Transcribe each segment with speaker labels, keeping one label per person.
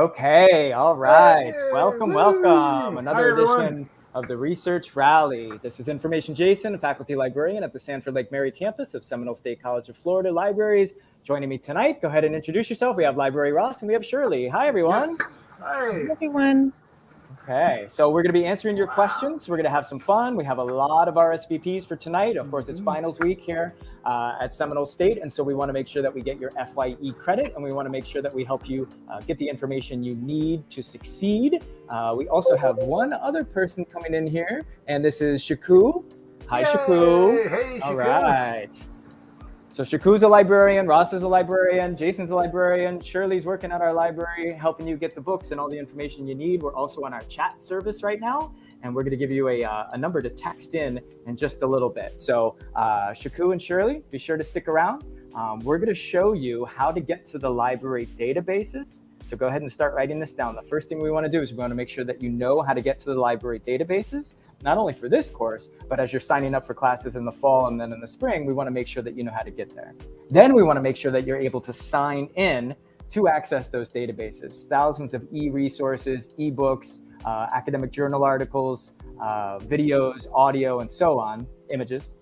Speaker 1: Okay, all right. Hey, welcome, welcome. Another Hi, edition of the Research Rally. This is Information Jason, a faculty librarian at the Sanford Lake Mary campus of Seminole State College of Florida Libraries. Joining me tonight, go ahead and introduce yourself. We have Library Ross and we have Shirley. Hi, everyone.
Speaker 2: Yes. Hi.
Speaker 3: everyone.
Speaker 1: Okay, so we're going to be answering your questions. We're going to have some fun. We have a lot of RSVPs for tonight. Of course, it's finals week here uh, at Seminole State, and so we want to make sure that we get your FYE credit, and we want to make sure that we help you uh, get the information you need to succeed. Uh, we also have one other person coming in here, and this is Shaku. Hi, Yay! Shaku.
Speaker 2: Hey, Shaku.
Speaker 1: All right. So Shaku's a librarian, Ross is a librarian, Jason's a librarian, Shirley's working at our library, helping you get the books and all the information you need. We're also on our chat service right now, and we're going to give you a, uh, a number to text in in just a little bit. So uh, Shaku and Shirley, be sure to stick around. Um, we're going to show you how to get to the library databases. So go ahead and start writing this down. The first thing we want to do is we want to make sure that you know how to get to the library databases not only for this course, but as you're signing up for classes in the fall and then in the spring, we want to make sure that you know how to get there. Then we want to make sure that you're able to sign in to access those databases, thousands of e-resources, e-books, uh, academic journal articles, uh, videos, audio, and so on, images.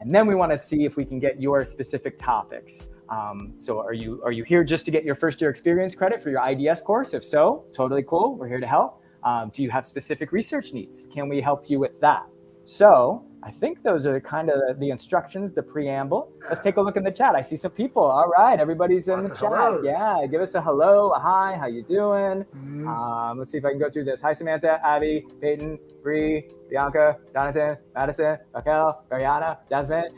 Speaker 1: And then we want to see if we can get your specific topics. Um, so are you, are you here just to get your first year experience credit for your IDS course? If so, totally cool. We're here to help. Um, do you have specific research needs? Can we help you with that? So I think those are kind of the instructions, the preamble. Let's take a look in the chat. I see some people. All right, everybody's in Lots the chat. Hellos. Yeah, give us a hello, a hi, how you doing? Mm. Um, let's see if I can go through this. Hi, Samantha, Abby, Peyton, Bree, Bianca, Jonathan, Madison, Raquel, Mariana, Jasmine,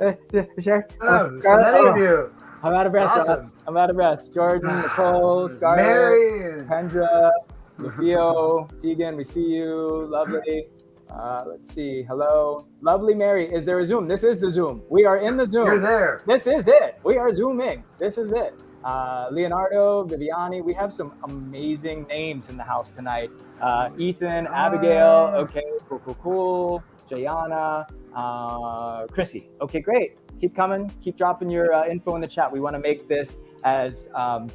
Speaker 1: uh,
Speaker 2: sure. Oh, so many of you.
Speaker 1: I'm out of breath. Awesome. I'm out of breath. Jordan, Nicole, Scarlett, Mary, Kendra, Lufio, Tegan, we see you. Lovely. Uh, let's see. Hello. Lovely Mary. Is there a Zoom? This is the Zoom. We are in the Zoom.
Speaker 2: You're there.
Speaker 1: This is it. We are Zooming. This is it. Uh, Leonardo, Viviani. We have some amazing names in the house tonight. Uh, Ethan, Abigail. Okay, cool, cool, cool. Jayana, uh, Chrissy. Okay, great. Keep coming. Keep dropping your uh, info in the chat. We want to make this as um,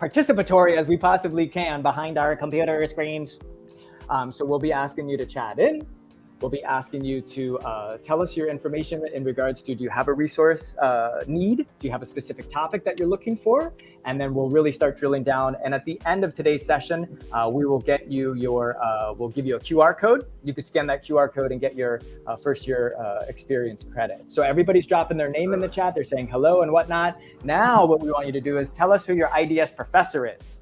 Speaker 1: participatory as we possibly can behind our computer screens. Um, so we'll be asking you to chat in. We'll be asking you to uh, tell us your information in regards to, do you have a resource uh, need? Do you have a specific topic that you're looking for? And then we'll really start drilling down. And at the end of today's session, uh, we will get you your, uh, we'll give you a QR code. You can scan that QR code and get your uh, first year uh, experience credit. So everybody's dropping their name in the chat. They're saying hello and whatnot. Now what we want you to do is tell us who your IDS professor is.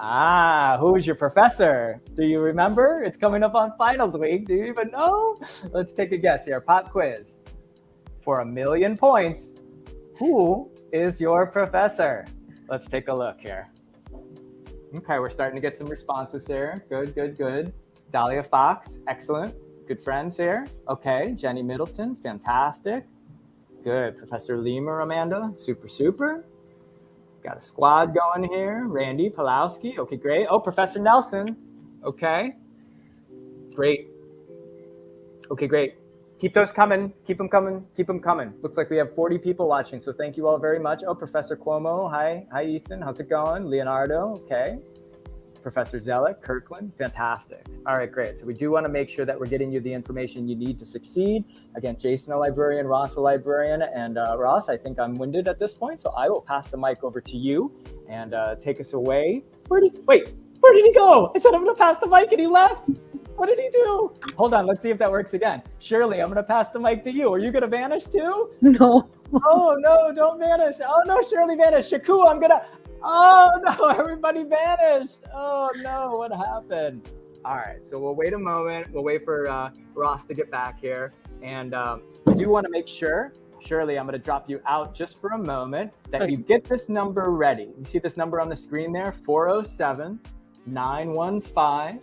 Speaker 1: Ah, who's your professor? Do you remember? It's coming up on finals week. Do you even know? Let's take a guess here. Pop quiz. For a million points, who is your professor? Let's take a look here. Okay, we're starting to get some responses here. Good, good, good. Dahlia Fox, excellent. Good friends here. Okay, Jenny Middleton, fantastic. Good. Professor Lemur, Amanda, super, super. Got a squad going here. Randy Pulowski. Okay, great. Oh, Professor Nelson. Okay. Great. Okay, great. Keep those coming. Keep them coming. Keep them coming. Looks like we have 40 people watching, so thank you all very much. Oh, Professor Cuomo. Hi. Hi, Ethan. How's it going? Leonardo. Okay. Professor Zellick, Kirkland, fantastic. All right, great. So we do want to make sure that we're getting you the information you need to succeed. Again, Jason, a librarian, Ross, a librarian, and uh, Ross, I think I'm winded at this point, so I will pass the mic over to you and uh, take us away. Where did, wait, where did he go? I said I'm going to pass the mic and he left. What did he do? Hold on, let's see if that works again. Shirley, I'm going to pass the mic to you. Are you going to vanish too?
Speaker 3: No.
Speaker 1: oh, no, don't vanish. Oh, no, Shirley vanished. Shaku, I'm going to, Oh no, everybody vanished. Oh no, what happened? All right, so we'll wait a moment. We'll wait for uh, Ross to get back here. And um, we do want to make sure, Shirley, I'm going to drop you out just for a moment, that okay. you get this number ready. You see this number on the screen there, 407 915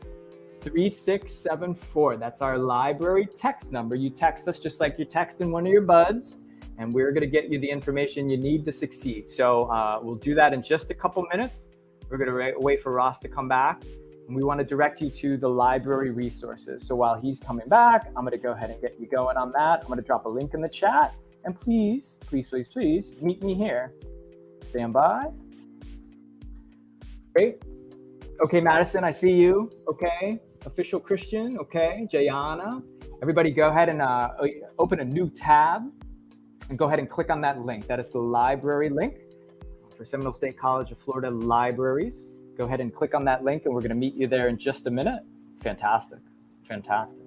Speaker 1: 3674. That's our library text number. You text us just like you're texting one of your buds and we're going to get you the information you need to succeed. So uh, we'll do that in just a couple minutes. We're going to wait for Ross to come back. And we want to direct you to the library resources. So while he's coming back, I'm going to go ahead and get you going on that. I'm going to drop a link in the chat. And please, please, please, please meet me here. Stand by. Great. Okay, Madison, I see you. Okay, official Christian. Okay, Jayana. Everybody, go ahead and uh, open a new tab and go ahead and click on that link. That is the library link for Seminole State College of Florida Libraries. Go ahead and click on that link, and we're going to meet you there in just a minute. Fantastic. Fantastic.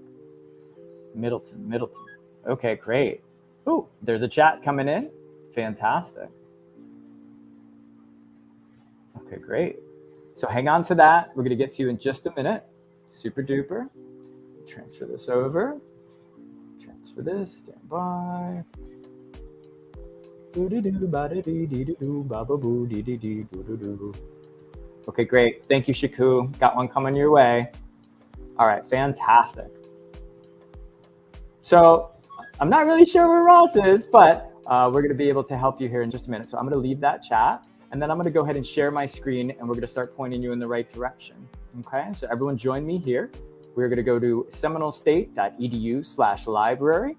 Speaker 1: Middleton, Middleton. Okay, great. Oh, there's a chat coming in. Fantastic. Okay, great. So hang on to that. We're going to get to you in just a minute. Super duper. Transfer this over. Transfer this. Stand by. Okay, great. Thank you, Shaku. Got one coming your way. All right, fantastic. So I'm not really sure where Ross is, but uh, we're going to be able to help you here in just a minute. So I'm going to leave that chat, and then I'm going to go ahead and share my screen, and we're going to start pointing you in the right direction. Okay, so everyone join me here. We're going to go to seminolestate.edu slash library.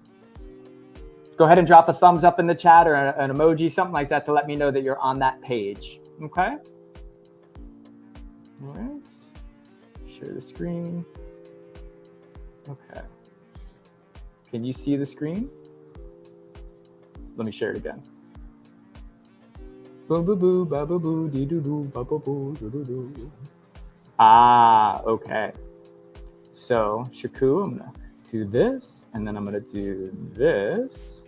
Speaker 1: Go ahead and drop a thumbs up in the chat or an emoji, something like that to let me know that you're on that page. Okay? All right. Share the screen. Okay. Can you see the screen? Let me share it again. Ba dee doo doo ba doo doo doo. Ah, okay. So Shaku, I'm gonna do this, and then I'm gonna do this,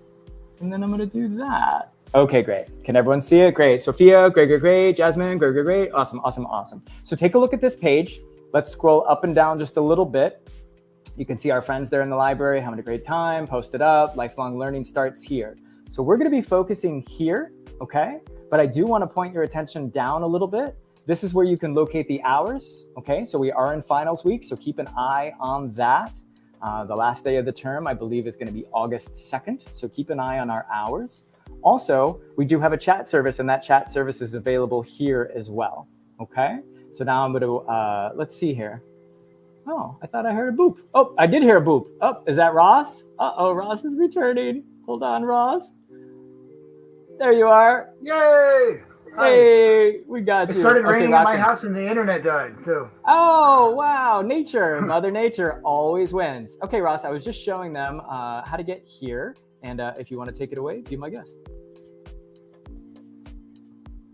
Speaker 1: and then I'm gonna do that. Okay, great. Can everyone see it? Great. Sophia, great, great, great. Jasmine, great, great, great. Awesome, awesome, awesome. So take a look at this page. Let's scroll up and down just a little bit. You can see our friends there in the library having a great time, post it up, lifelong learning starts here. So we're gonna be focusing here, okay? But I do wanna point your attention down a little bit. This is where you can locate the hours, okay? So we are in finals week, so keep an eye on that. Uh, the last day of the term, I believe, is gonna be August 2nd, so keep an eye on our hours. Also, we do have a chat service, and that chat service is available here as well, okay? So now I'm gonna, uh, let's see here. Oh, I thought I heard a boop. Oh, I did hear a boop. Oh, is that Ross? Uh-oh, Ross is returning. Hold on, Ross. There you are.
Speaker 2: Yay!
Speaker 1: Hey, we got you.
Speaker 2: It started okay, raining at my house and the internet died, so.
Speaker 1: Oh, wow. Nature, Mother Nature always wins. Okay, Ross, I was just showing them uh, how to get here. And uh, if you want to take it away, be my guest.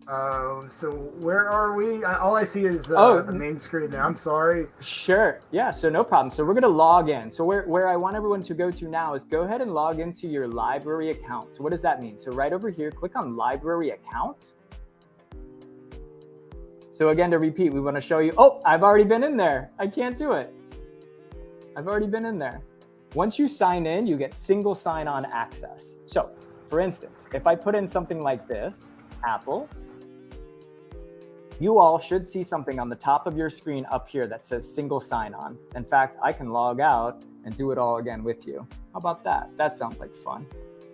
Speaker 2: Uh, so where are we? All I see is uh, oh, the main screen there. I'm sorry.
Speaker 1: Sure. Yeah. So no problem. So we're gonna log in. So where where I want everyone to go to now is go ahead and log into your library account. So what does that mean? So right over here, click on library account. So again, to repeat, we want to show you. Oh, I've already been in there. I can't do it. I've already been in there. Once you sign in, you get single sign-on access. So for instance, if I put in something like this, Apple, you all should see something on the top of your screen up here that says single sign-on. In fact, I can log out and do it all again with you. How about that? That sounds like fun.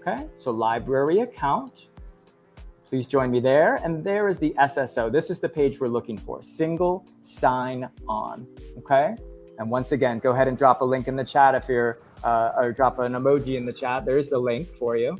Speaker 1: Okay, so library account. Please join me there. And there is the SSO. This is the page we're looking for, single sign on, okay? And once again, go ahead and drop a link in the chat if you're, uh, or drop an emoji in the chat. There's a link for you.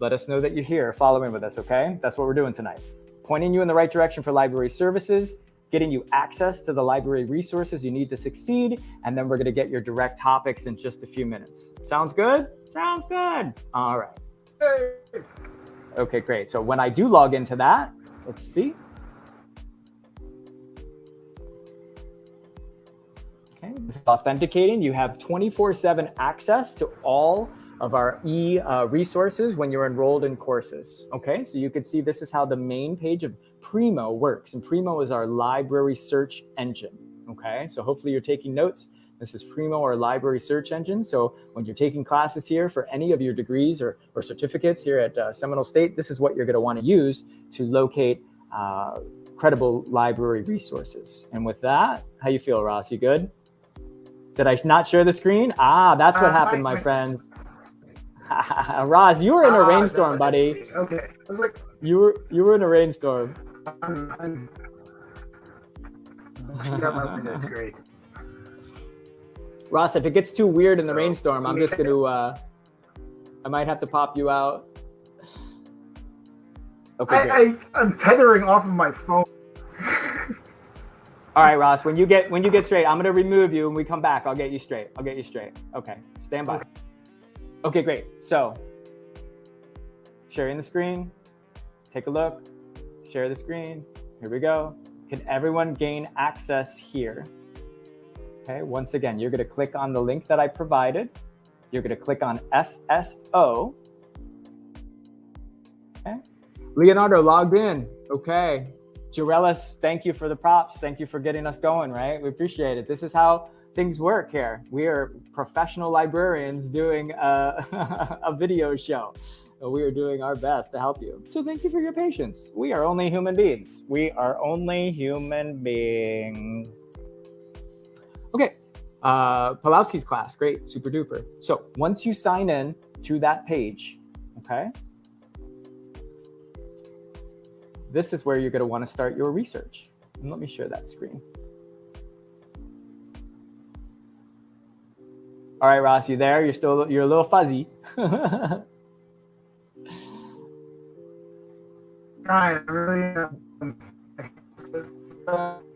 Speaker 1: Let us know that you're here following with us, okay? That's what we're doing tonight pointing you in the right direction for library services, getting you access to the library resources you need to succeed, and then we're going to get your direct topics in just a few minutes. Sounds good? Sounds good. All right. Okay, great. So when I do log into that, let's see. Okay, this is authenticating. You have 24-7 access to all of our e uh, resources when you're enrolled in courses. Okay, so you can see this is how the main page of Primo works. And Primo is our library search engine. Okay, so hopefully you're taking notes. This is Primo, our library search engine. So when you're taking classes here for any of your degrees or, or certificates here at uh, Seminole State, this is what you're going to want to use to locate uh, credible library resources. And with that, how you feel, Ross? You good? Did I not share the screen? Ah, that's what uh, happened, my, my friends. Ross, you were in a ah, rainstorm, buddy.
Speaker 2: Okay. I was like,
Speaker 1: you were you were in a rainstorm.
Speaker 2: I'm, I'm... That's great.
Speaker 1: Ross, if it gets too weird in the rainstorm, I'm just gonna uh, I might have to pop you out.
Speaker 2: Okay. I, I I'm tethering off of my phone.
Speaker 1: All right, Ross. When you get when you get straight, I'm gonna remove you. and we come back, I'll get you straight. I'll get you straight. Okay. Stand by. Okay, great. So sharing the screen. Take a look. Share the screen. Here we go. Can everyone gain access here? Okay. Once again, you're gonna click on the link that I provided. You're gonna click on SSO. Okay. Leonardo logged in. Okay. Jarellis, thank you for the props. Thank you for getting us going, right? We appreciate it. This is how things work here. We are professional librarians doing a, a video show. We are doing our best to help you. So thank you for your patience. We are only human beings. We are only human beings. Uh, Pulowski's class, great, super duper. So once you sign in to that page, okay, this is where you're going to want to start your research. And let me share that screen. All right, Ross, you there? You're still you're a little fuzzy.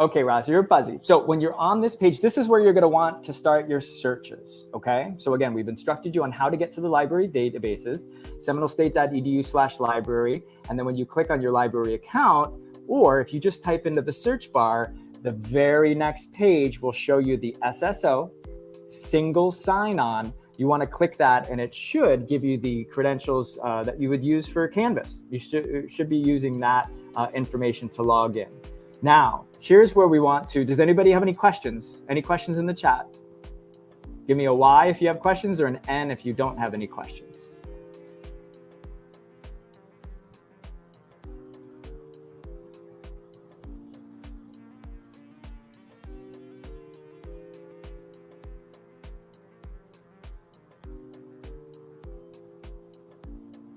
Speaker 1: Okay, Ross, you're fuzzy. So when you're on this page, this is where you're going to want to start your searches. Okay. So again, we've instructed you on how to get to the library databases, seminolestate.edu slash library. And then when you click on your library account, or if you just type into the search bar, the very next page will show you the SSO single sign-on. You want to click that and it should give you the credentials uh, that you would use for Canvas. You should, should be using that uh, information to log in. Now, here's where we want to, does anybody have any questions? Any questions in the chat? Give me a Y if you have questions or an N if you don't have any questions.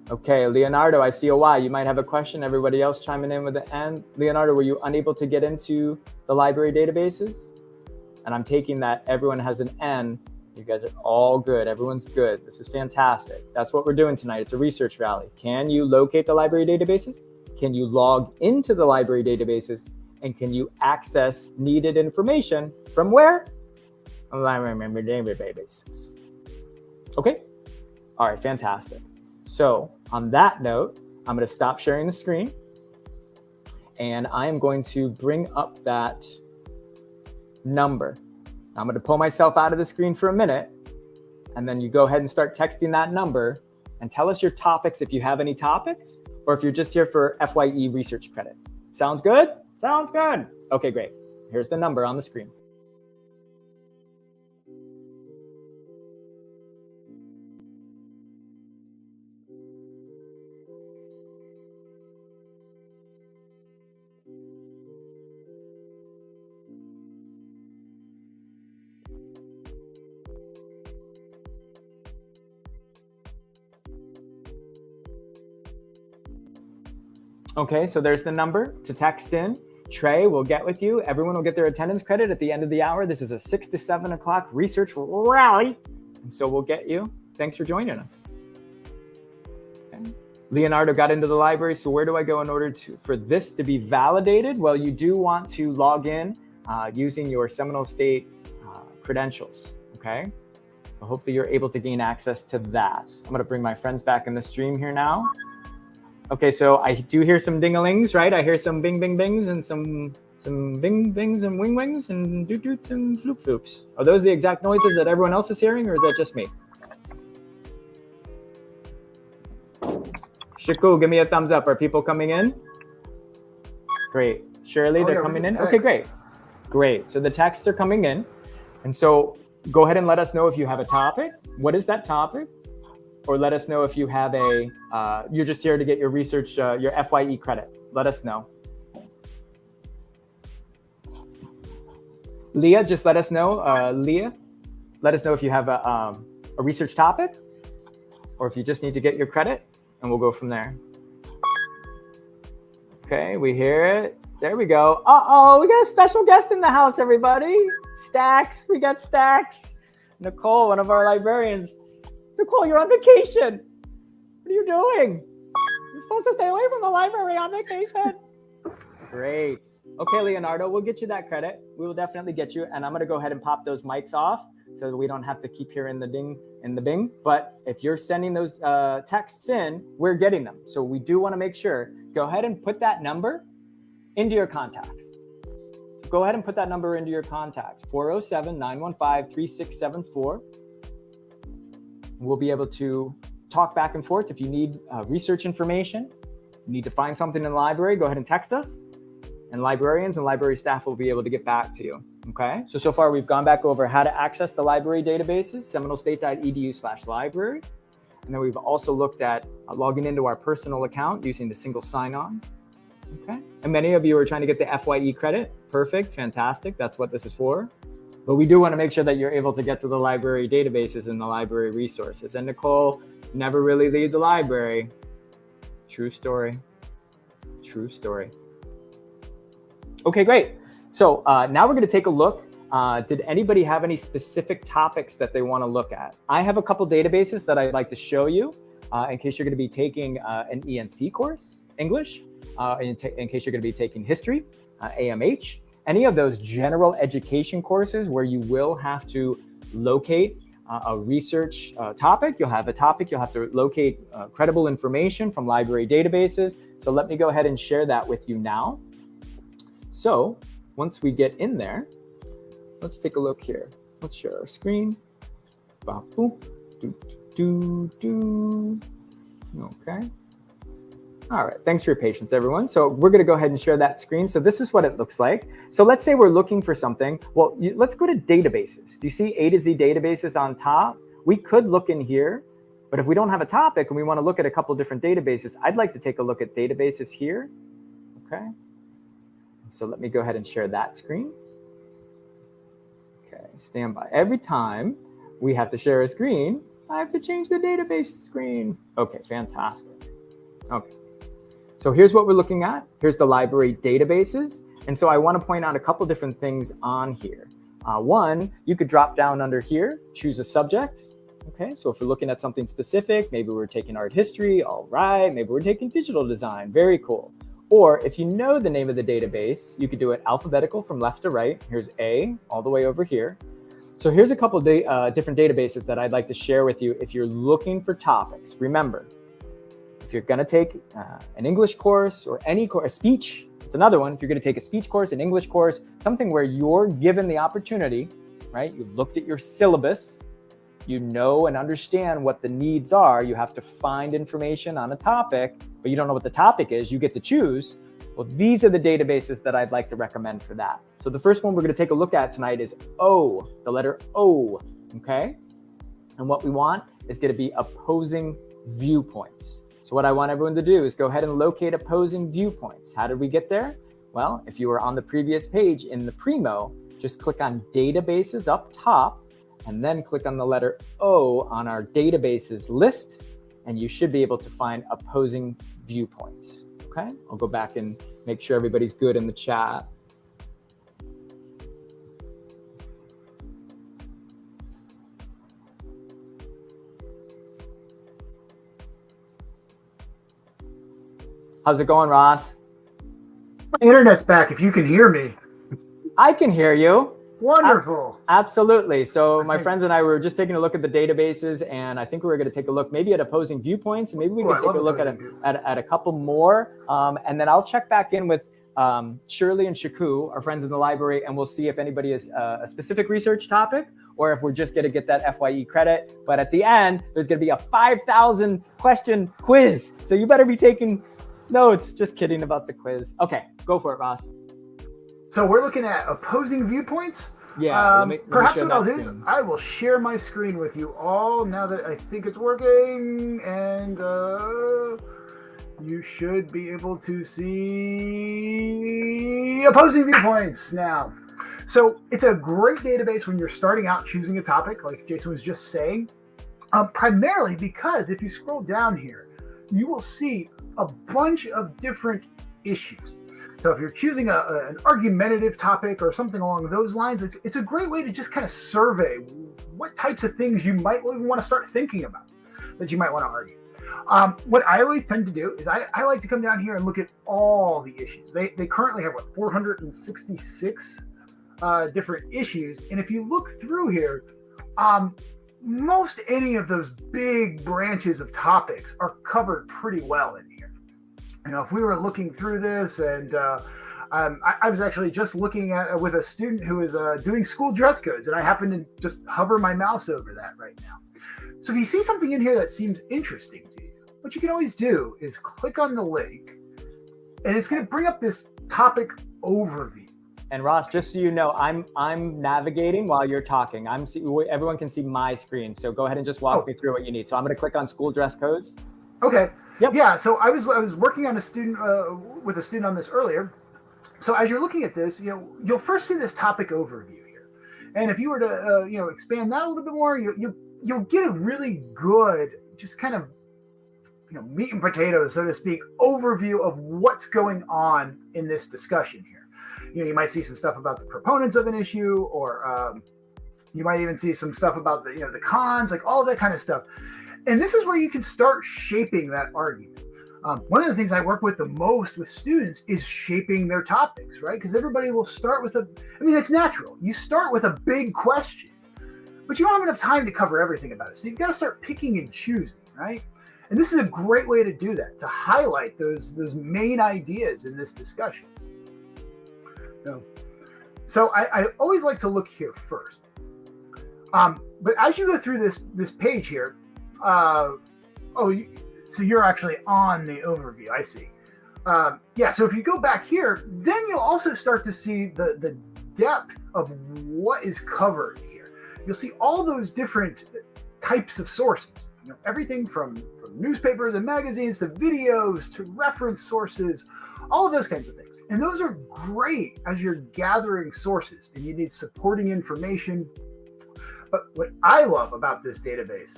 Speaker 1: Okay, Leonardo, I see a Y. You might have a question. Everybody else chiming in with the N. Leonardo, were you unable to get into the library databases? And I'm taking that everyone has an N. You guys are all good. Everyone's good. This is fantastic. That's what we're doing tonight. It's a research rally. Can you locate the library databases? Can you log into the library databases? And can you access needed information from where? Library databases. Okay. All right, fantastic. So on that note, I'm going to stop sharing the screen and I am going to bring up that number. I'm going to pull myself out of the screen for a minute and then you go ahead and start texting that number and tell us your topics if you have any topics or if you're just here for FYE research credit. Sounds good? Sounds good. Okay, great. Here's the number on the screen. Okay, so there's the number to text in. Trey will get with you. Everyone will get their attendance credit at the end of the hour. This is a six to seven o'clock research rally. And so we'll get you. Thanks for joining us. Okay. Leonardo got into the library. So where do I go in order to for this to be validated? Well, you do want to log in uh, using your Seminole State uh, credentials. Okay. So hopefully you're able to gain access to that. I'm going to bring my friends back in the stream here now. Okay, so I do hear some dingalings, right? I hear some bing bing bings and some some bing bings and wing wings and doot doots and floop floops. Are those the exact noises that everyone else is hearing, or is that just me? Shaku, give me a thumbs up. Are people coming in? Great. Shirley, oh, they're yeah, coming in. Okay, great. Great. So the texts are coming in. And so go ahead and let us know if you have a topic. What is that topic? Or let us know if you have a, uh, you're just here to get your research, uh, your FYE credit. Let us know. Leah, just let us know. Uh, Leah, let us know if you have a, um, a research topic or if you just need to get your credit and we'll go from there. Okay, we hear it. There we go. Uh-oh, we got a special guest in the house, everybody. Stacks, we got Stacks. Nicole, one of our librarians. Nicole, you're on vacation. What are you doing? You're supposed to stay away from the library on vacation. Great. Okay, Leonardo, we'll get you that credit. We will definitely get you. And I'm going to go ahead and pop those mics off so we don't have to keep hearing the ding and the bing. But if you're sending those uh, texts in, we're getting them. So we do want to make sure, go ahead and put that number into your contacts. Go ahead and put that number into your contacts, 407-915-3674. We'll be able to talk back and forth. If you need uh, research information, you need to find something in the library, go ahead and text us and librarians and library staff will be able to get back to you. Okay, so so far we've gone back over how to access the library databases, seminolestate.edu slash library. And then we've also looked at uh, logging into our personal account using the single sign-on. Okay, and many of you are trying to get the FYE credit. Perfect, fantastic, that's what this is for. But we do want to make sure that you're able to get to the library databases and the library resources. And Nicole, never really leave the library. True story, true story. Okay, great. So uh, now we're going to take a look. Uh, did anybody have any specific topics that they want to look at? I have a couple databases that I'd like to show you uh, in case you're going to be taking uh, an ENC course, English, uh, in, in, case you're going to be taking history, AMH, uh, any of those general education courses where you will have to locate uh, a research uh, topic. You'll have a topic, you'll have to locate uh, credible information from library databases. So let me go ahead and share that with you now. So once we get in there, let's take a look here. Let's share our screen. Do, do, do. Okay. All right, thanks for your patience, everyone. So we're gonna go ahead and share that screen. So this is what it looks like. So let's say we're looking for something. Well, you, let's go to databases. Do you see A to Z databases on top? We could look in here, but if we don't have a topic and we wanna look at a couple different databases, I'd like to take a look at databases here, okay? So let me go ahead and share that screen. Okay, stand by. Every time we have to share a screen, I have to change the database screen. Okay, fantastic. Okay, so here's what we're looking at. Here's the library databases. And so I want to point out a couple different things on here. Uh, one, you could drop down under here, choose a subject. Okay, so if we're looking at something specific, maybe we're taking art history, all right. Maybe we're taking digital design, very cool. Or if you know the name of the database, you could do it alphabetical from left to right. Here's A all the way over here. So here's a couple of uh, different databases that I'd like to share with you if you're looking for topics. Remember, if you're going to take uh, an English course or any course, a speech, it's another one. If you're going to take a speech course, an English course, something where you're given the opportunity, right? You've looked at your syllabus, you know and understand what the needs are. You have to find information on a topic, but you don't know what the topic is. You get to choose. Well, these are the databases that I'd like to recommend for that. So the first one we're going to take a look at tonight is O, the letter O, okay? And what we want is going to be opposing viewpoints. So what I want everyone to do is go ahead and locate opposing viewpoints. How did we get there? Well, if you were on the previous page in the Primo, just click on databases up top and then click on the letter O on our databases list, and you should be able to find opposing viewpoints. Okay, I'll go back and make sure everybody's good in the chat. How's it going, Ross?
Speaker 2: My internet's back if you can hear me.
Speaker 1: I can hear you.
Speaker 2: Wonderful.
Speaker 1: Absolutely. So my friends and I were just taking a look at the databases, and I think we were going to take a look maybe at opposing viewpoints, and maybe we could take a look at a, at, at, a couple more, um, and then I'll check back in with um, Shirley and Shaku, our friends in the library, and we'll see if anybody has uh, a specific research topic or if we're just going to get that FYE credit. But at the end, there's going to be a 5,000 question quiz. So you better be taking notes. Just kidding about the quiz. Okay, go for it, Ross.
Speaker 2: So we're looking at opposing viewpoints.
Speaker 1: Yeah. Um,
Speaker 2: let me, perhaps what I'll do is I will share my screen with you all now that I think it's working, and uh, you should be able to see opposing viewpoints now. So it's a great database when you're starting out choosing a topic, like Jason was just saying. Um, primarily because if you scroll down here, you will see a bunch of different issues. So if you're choosing a, a, an argumentative topic or something along those lines, it's, it's a great way to just kind of survey what types of things you might even want to start thinking about that you might want to argue. Um, what I always tend to do is I, I like to come down here and look at all the issues. They, they currently have what 466 uh, different issues, and if you look through here, um, most any of those big branches of topics are covered pretty well in. You know, if we were looking through this and uh, um, I, I, was actually just looking at uh, with a student who is uh, doing school dress codes, and I happen to just hover my mouse over that right now. So if you see something in here that seems interesting to you, what you can always do is click on the link, and it's going to bring up this topic overview.
Speaker 1: And Ross, just so you know, I'm I'm navigating while you're talking. I'm see, everyone can see my screen, so go ahead and just walk oh. me through what you need. So I'm going to click on school dress codes.
Speaker 2: Okay. Yep. Yeah. So I was I was working on a student uh, with a student on this earlier, so as you're looking at this, you know, you'll first see this topic overview here. And if you were to, uh, you know, expand that a little bit more, you, you, you'll get a really good, just kind of, you know, meat and potatoes, so to speak, overview of what's going on in this discussion here. You know, you might see some stuff about the proponents of an issue, or um, you might even see some stuff about the, you know, the cons, like all that kind of stuff. And this is where you can start shaping that argument. Um, one of the things I work with the most with students is shaping their topics, right? Because everybody will start with a, I mean, it's natural. You start with a big question, but you don't have enough time to cover everything about it. So you've got to start picking and choosing, right? And this is a great way to do that, to highlight those, those main ideas in this discussion. So, so I, I always like to look here first. Um, but as you go through this, this page here, uh, oh, so you're actually on the overview. I see. Um, yeah. So if you go back here, then you'll also start to see the the depth of what is covered here. You'll see all those different types of sources. You know, everything from, from newspapers and magazines to videos to reference sources, all of those kinds of things. And those are great as you're gathering sources and you need supporting information. But what I love about this database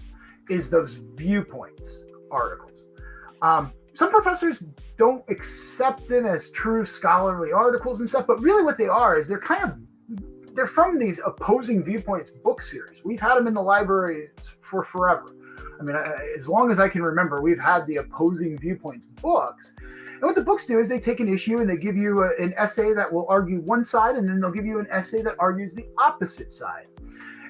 Speaker 2: is those viewpoints articles. Um, some professors don't accept them as true scholarly articles and stuff, but really what they are is they're kind of they're from these opposing viewpoints book series. We've had them in the library for forever. I mean, as long as I can remember, we've had the opposing viewpoints books. And what the books do is they take an issue and they give you a, an essay that will argue one side, and then they'll give you an essay that argues the opposite side.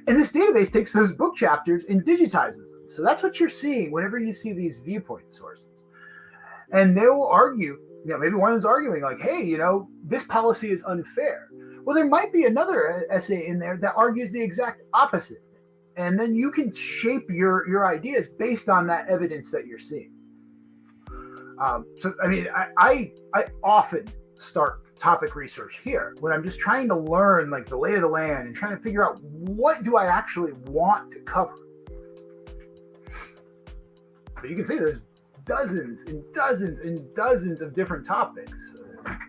Speaker 2: And this database takes those book chapters and digitizes them. So that's what you're seeing whenever you see these viewpoint sources. And they will argue, you know, maybe one is arguing like, hey, you know, this policy is unfair. Well, there might be another essay in there that argues the exact opposite. And then you can shape your, your ideas based on that evidence that you're seeing. Um, so, I mean, I, I, I often start topic research here when I'm just trying to learn like the lay of the land and trying to figure out what do I actually want to cover. But you can see there's dozens and dozens and dozens of different topics.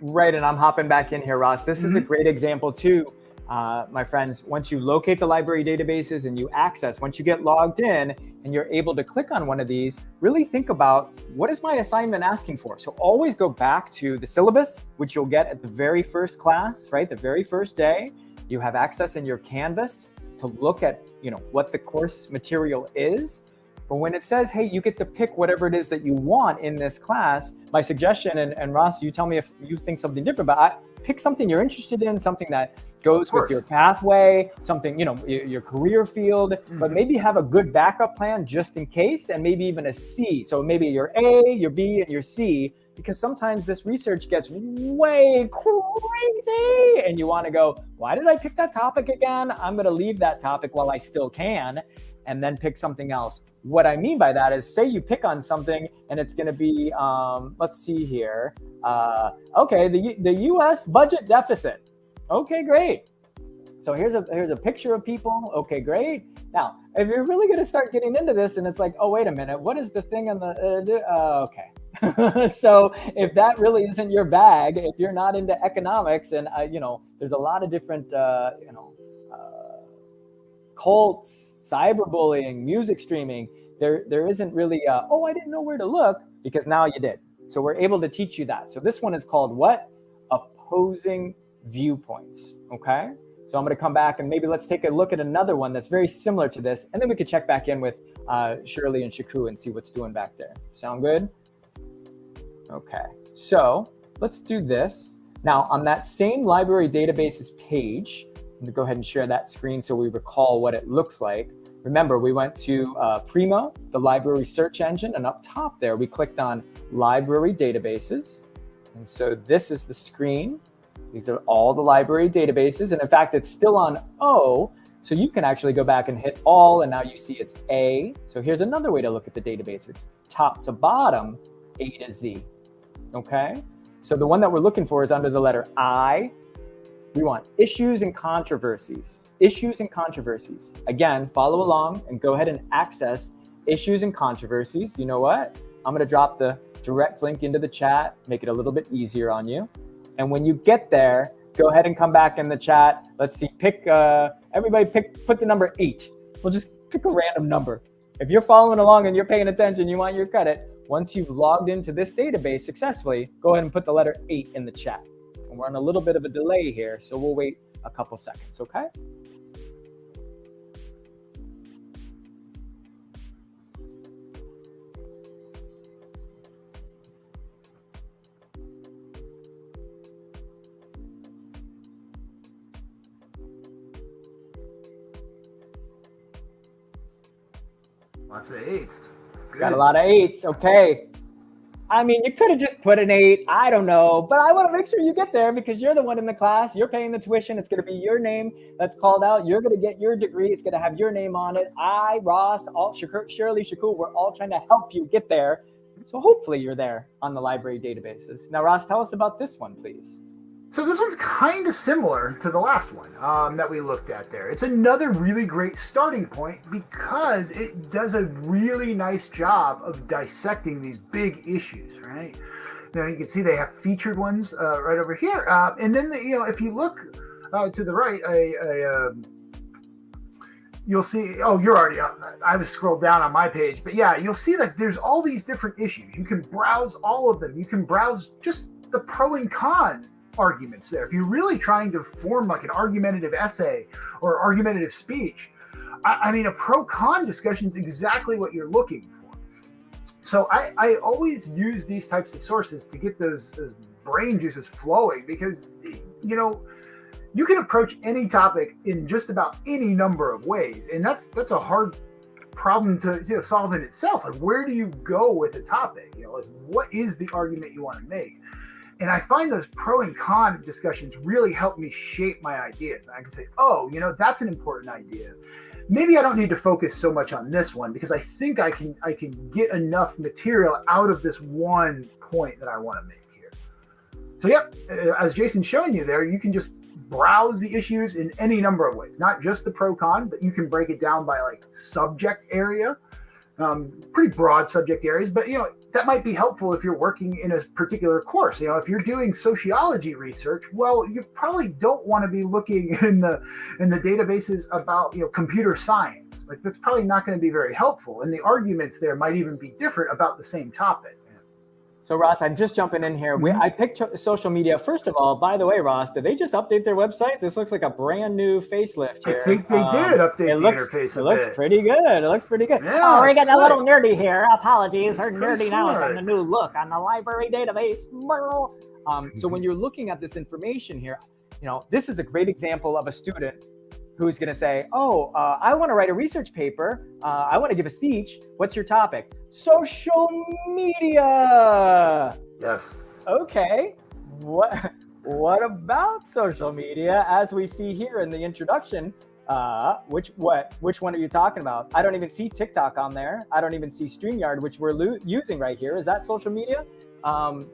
Speaker 1: Right, and I'm hopping back in here, Ross. This mm -hmm. is a mm-hmm. great example too, uh, my friends. Once you locate the library databases and you access, once you get logged in and you're able to click on one of these, really think about what is my assignment asking for? So always go back to the syllabus, which you'll get at the very first class, right? The very first day. You have access in your Canvas to look at, you know, what the course material is but when it says, hey, you get to pick whatever it is that you want in this class, my suggestion, and, and Ross, you tell me if you think something different, but I, pick something you're interested in, something that goes with your pathway, something, you know, your, your career field, mm -hmm. but mm-hmm. maybe have a good backup plan just in case, and maybe even a C. So maybe your A, your B, and your C, because sometimes this research gets way crazy and you want to go, why did I pick that topic again? I'm going to leave that topic while I still can and then pick something else. What I mean by that is say you pick on something and it's going to be, um, let's see here. Uh, okay, the, the US budget deficit. Okay, great. So here's a here's a picture of people. Okay, great. Now, if you're really going to start getting into this and it's like, oh, wait a minute, what is the thing on the, uh, uh, okay. so if that really isn't your bag, if you're not into economics and, uh, you know, there's a lot of different, uh, you know, cults, cyberbullying, music streaming, there, there isn't really, a, oh, I didn't know where to look because now you did. So we're able to teach you that. So this one is called what? Opposing viewpoints, okay? So I'm going to come back and maybe let's take a look at another one that's very similar to this. And then we could check back in with uh, Shirley and Shaku and see what's doing back there. Sound good? Okay, so let's do this. Now on that same library databases page, gonna go ahead and share that screen so we recall what it looks like. Remember, we went to uh, Primo, the library search engine, and up top there, we clicked on library databases. And so this is the screen. These are all the library databases. And in fact, it's still on O. So you can actually go back and hit all, and now you see it's A. So here's another way to look at the databases. Top to bottom, A to Z, okay? So the one that we're looking for is under the letter I. We want issues and controversies. Issues and controversies. Again, follow along and go ahead and access issues and controversies. You know what? I'm going to drop the direct link into the chat, make it a little bit easier on you. And when you get there, go ahead and come back in the chat. Let's see, pick, uh, everybody pick, put the number eight. We'll just pick a random number. If you're following along and you're paying attention, you want your credit, once you've logged into this database successfully, go ahead and put the letter 8 in the chat. And we're on a little bit of a delay here, so we'll wait a couple seconds, okay?
Speaker 2: Lots of eights.
Speaker 1: Got a lot of eights. Okay. I mean, you could have just put an eight. I don't know, but I want to make sure you get there because you're the one in the class. You're paying the tuition. It's going to be your name that's called out. You're going to get your degree. It's going to have your name on it. I, Ross, all Shirley, Shaku, we're all trying to help you get there. So hopefully you're there on the library databases. Now, Ross, tell us about this one, please.
Speaker 2: So this one's kind of similar to the last one um, that we looked at there. It's another really great starting point because it does a really nice job of dissecting these big issues, right? Now you can see they have featured ones uh, right over here, uh, and then the, you know if you look uh, to the right, I, I um, you'll see. Oh, you're already. Up. I was scrolled down on my page, but yeah, you'll see that there's all these different issues. You can browse all of them. You can browse just the pro and con arguments there. If you're really trying to form like an argumentative essay or argumentative speech, I, I mean, a pro con discussion is exactly what you're looking for. So I, I always use these types of sources to get those, those brain juices flowing because, you know, you can approach any topic in just about any number of ways. And that's, that's a hard problem to you know, solve in itself. Like, where do you go with a topic? You know, like, what is the argument you want to make? And I find those pro and con discussions really help me shape my ideas. I can say, oh, you know, that's an important idea. Maybe I don't need to focus so much on this one because I think I can I can get enough material out of this one point that I want to make here. So yep, uh, as Jason's showing you there, you can just browse the issues in any number of ways, not just the pro con, but you can break it down by like subject area um, pretty broad subject areas, but you know that might be helpful if you're working in a particular course. You know, if you're doing sociology research, well, you probably don't want to be looking in the in the databases about you know computer science. Like that's probably not going to be very helpful, and the arguments there might even be different about the same topic.
Speaker 1: So Ross, I'm just jumping in here. We, mm-hmm. I picked social media. First of all, by the way, Ross, did they just update their website? This looks like a brand new facelift here.
Speaker 2: I think they um, did update it the looks, interface.
Speaker 1: It looks pretty good. It looks pretty good.
Speaker 3: Yeah, oh, we're getting a little nerdy here. Apologies. We're nerdy now on the new look on the library database.
Speaker 1: Um, so when you're looking at this information here, you know, this is a great example of a student who's going to say, oh, uh, I want to write a research paper. Uh, I want to give a speech. What's your topic? Social media.
Speaker 2: Yes.
Speaker 1: Okay. What, what about social media? As we see here in the introduction, uh, which what which one are you talking about? I don't even see TikTok on there. I don't even see StreamYard, which we're using right here. Is that social media? Um,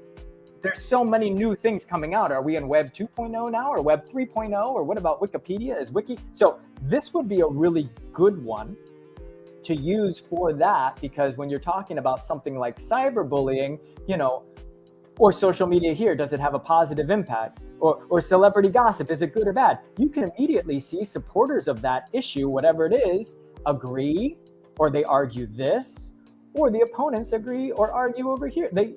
Speaker 1: there's so many new things coming out. Are we in Web 2.0 now or Web 3.0 or what about Wikipedia? Is Wiki? So this would be a really good one to use for that because when you're talking about something like cyberbullying, you know, or social media here, does it have a positive impact? Or, or celebrity gossip, is it good or bad? You can immediately see supporters of that issue, whatever it is, agree, or they argue this, or the opponents agree or argue over here. They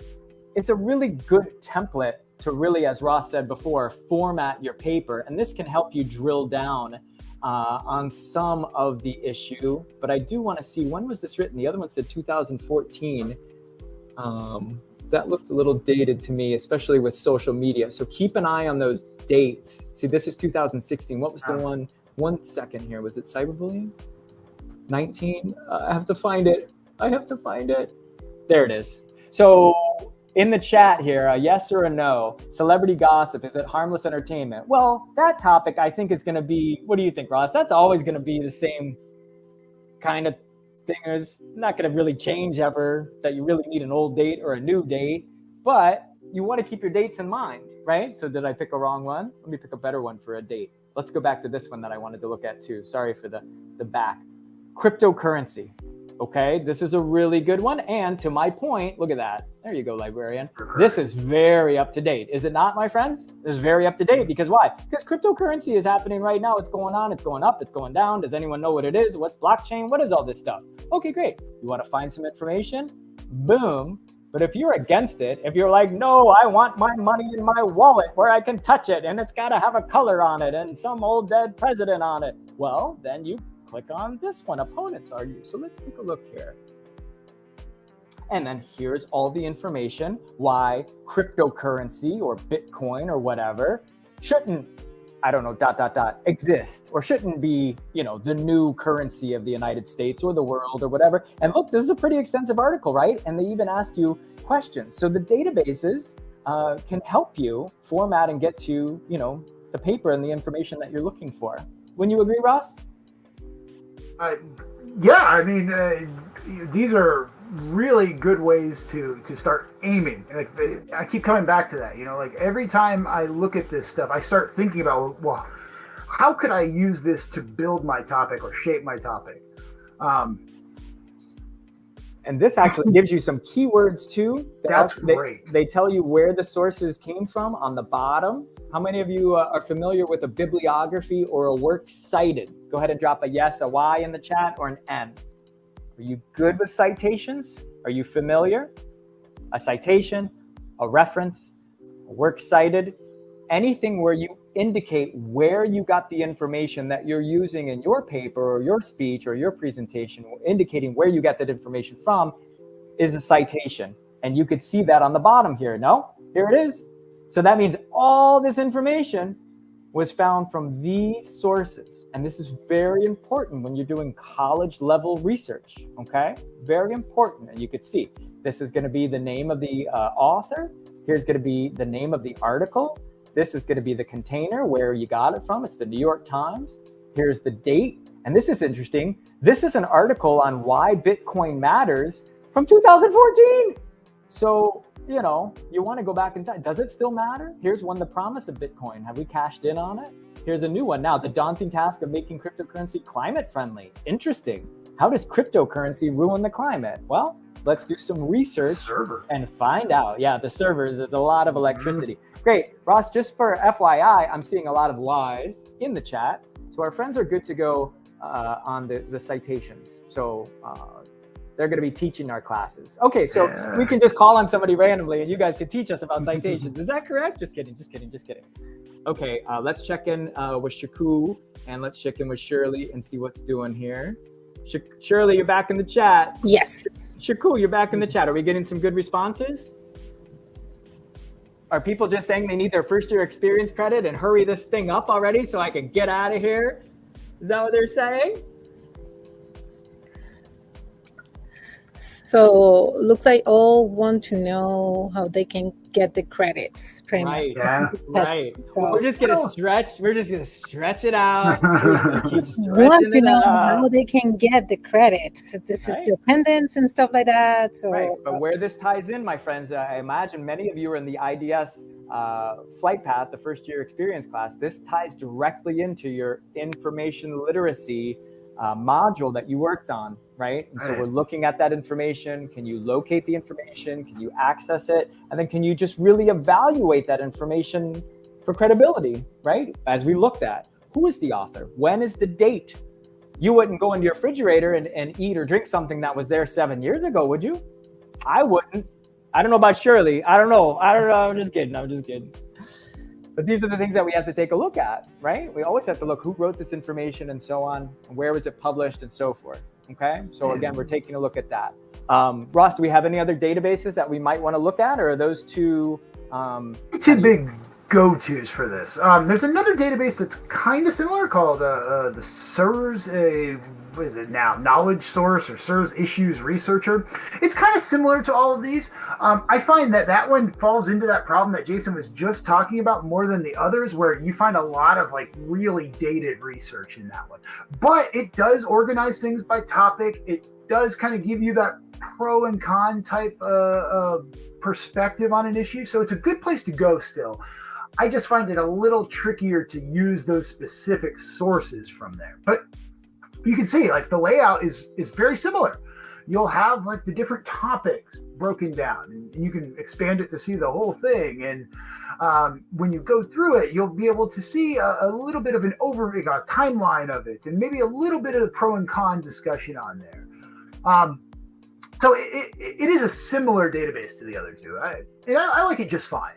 Speaker 1: it's a really good template to really, as Ross said before, format your paper. And this can help you drill down uh, on some of the issue. But I do want to see when was this written? The other one said 2014. Um, that looked a little dated to me, especially with social media. So keep an eye on those dates. See, this is 2016. What was the one? One second here. Was it cyberbullying? 19? Uh, I have to find it. I have to find it. There it is. So in the chat here, a yes or a no. Celebrity gossip, is it harmless entertainment? Well, that topic I think is going to be, what do you think, Ross? That's always going to be the same kind of thing. It's not going to really change ever that you really need an old date or a new date, but you want to keep your dates in mind, right? So did I pick a wrong one? Let me pick a better one for a date. Let's go back to this one that I wanted to look at too. Sorry for the, the back. Cryptocurrency. Okay, this is a really good one. And to my point, look at that. There you go, librarian. This is very up to date. Is it not, my friends? This is very up to date because why? Because cryptocurrency is happening right now. It's going on, it's going up, it's going down. Does anyone know what it is? What's blockchain? What is all this stuff? Okay, great. You want to find some information? Boom. But if you're against it, if you're like, no, I want my money in my wallet where I can touch it and it's got to have a color on it and some old dead president on it, well, then you click on this one, opponents are you. So let's take a look here. And then here's all the information why cryptocurrency or Bitcoin or whatever shouldn't, I don't know, dot, dot, dot, exist or shouldn't be, you know, the new currency of the United States or the world or whatever. And look, this is a pretty extensive article, right? And they even ask you questions. So the databases uh, can help you format and get to, you know, the paper and the information that you're looking for. Wouldn't you agree, Ross?
Speaker 2: Uh, yeah, I mean, uh, these are really good ways to to start aiming. Like I keep coming back to that. You know, like every time I look at this stuff, I start thinking about well, how could I use this to build my topic or shape my topic? Um,
Speaker 1: and this actually gives you some keywords too.
Speaker 2: That's
Speaker 1: they,
Speaker 2: great.
Speaker 1: They tell you where the sources came from on the bottom. How many of you uh, are familiar with a bibliography or a work cited? Go ahead and drop a yes, a Y in the chat, or an N. Are you good with citations? Are you familiar? A citation, a reference, a work cited, anything where you indicate where you got the information that you're using in your paper or your speech or your presentation, indicating where you got that information from is a citation. And you could see that on the bottom here. No, here it is. So that means all this information was found from these sources. And this is very important when you're doing college level research, okay? Very important. And you could see this is gonna be the name of the uh, author. Here's gonna be the name of the article. This is gonna be the container where you got it from. It's the New York Times. Here's the date. And this is interesting. This is an article on why Bitcoin matters from 2014. So you know, you want to go back in time. Does it still matter? Here's one, the promise of Bitcoin. Have we cashed in on it? Here's a new one now, the daunting task of making cryptocurrency climate friendly. Interesting. How does cryptocurrency ruin the climate? Well, let's do some research
Speaker 2: Server.
Speaker 1: and find out. Yeah, the servers, there's a lot of electricity. Mm. Great. Ross, just for FYI, I'm seeing a lot of lies in the chat. So our friends are good to go uh, on the, the citations. So uh, they're going to be teaching our classes. Okay, so yeah. we can just call on somebody randomly and you guys can teach us about citations. Is that correct? Just kidding, just kidding, just kidding. Okay, uh, let's check in uh, with Shaku and let's check in with Shirley and see what's doing here. Sh Shirley, you're back in the chat.
Speaker 4: Yes.
Speaker 1: Shaku, you're back in the chat. Are we getting some good responses? Are people just saying they need their first year experience credit and hurry this thing up already so I can get out of here? Is that what they're saying?
Speaker 4: So looks like all want to know how they can get the credits.
Speaker 1: Pretty right. Much. Yeah. Right. So we're just gonna stretch. We're just gonna stretch it out.
Speaker 4: want to know out. how they can get the credits. This right. is the attendance and stuff like that. So.
Speaker 1: Right. But where this ties in, my friends, I imagine many of you are in the IDS uh, flight path, the first year experience class. This ties directly into your information literacy uh, module that you worked on, right? And so we're looking at that information. Can you locate the information? Can you access it? And then can you just really evaluate that information for credibility, right? As we looked at, who is the author? When is the date? You wouldn't go into your refrigerator and, and eat or drink something that was there seven years ago, would you? I wouldn't. I don't know about Shirley. I don't know. I don't know. I'm just kidding. I'm just kidding. But these are the things that we have to take a look at, right? We always have to look who wrote this information and so on, and where was it published and so forth. Okay. So again, we're taking a look at that. Um, Ross, do we have any other databases that we might want to look at, or are those two? Um,
Speaker 2: two big go-tos for this. Um, there's another database that's kind of similar called uh, uh, the SIRS, uh, what is it now? Knowledge Source or SIRS Issues Researcher. It's kind of similar to all of these. Um, I find that that one falls into that problem that Jason was just talking about more than the others, where you find a lot of like really dated research in that one. But it does organize things by topic. It does kind of give you that pro and con type uh, uh, perspective on an issue. So it's a good place to go still. I just find it a little trickier to use those specific sources from there. But you can see like the layout is is very similar. You'll have like the different topics broken down, and, you can expand it to see the whole thing. And um, when you go through it, you'll be able to see a, a little bit of an overview, a timeline of it, and maybe a little bit of the pro and con discussion on there. Um, so it, it, it is a similar database to the other two. I, I, I like it just fine.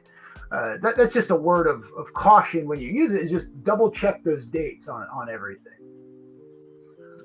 Speaker 2: Uh, that, that's just a word of, of caution when you use it is just double check those dates on, on everything.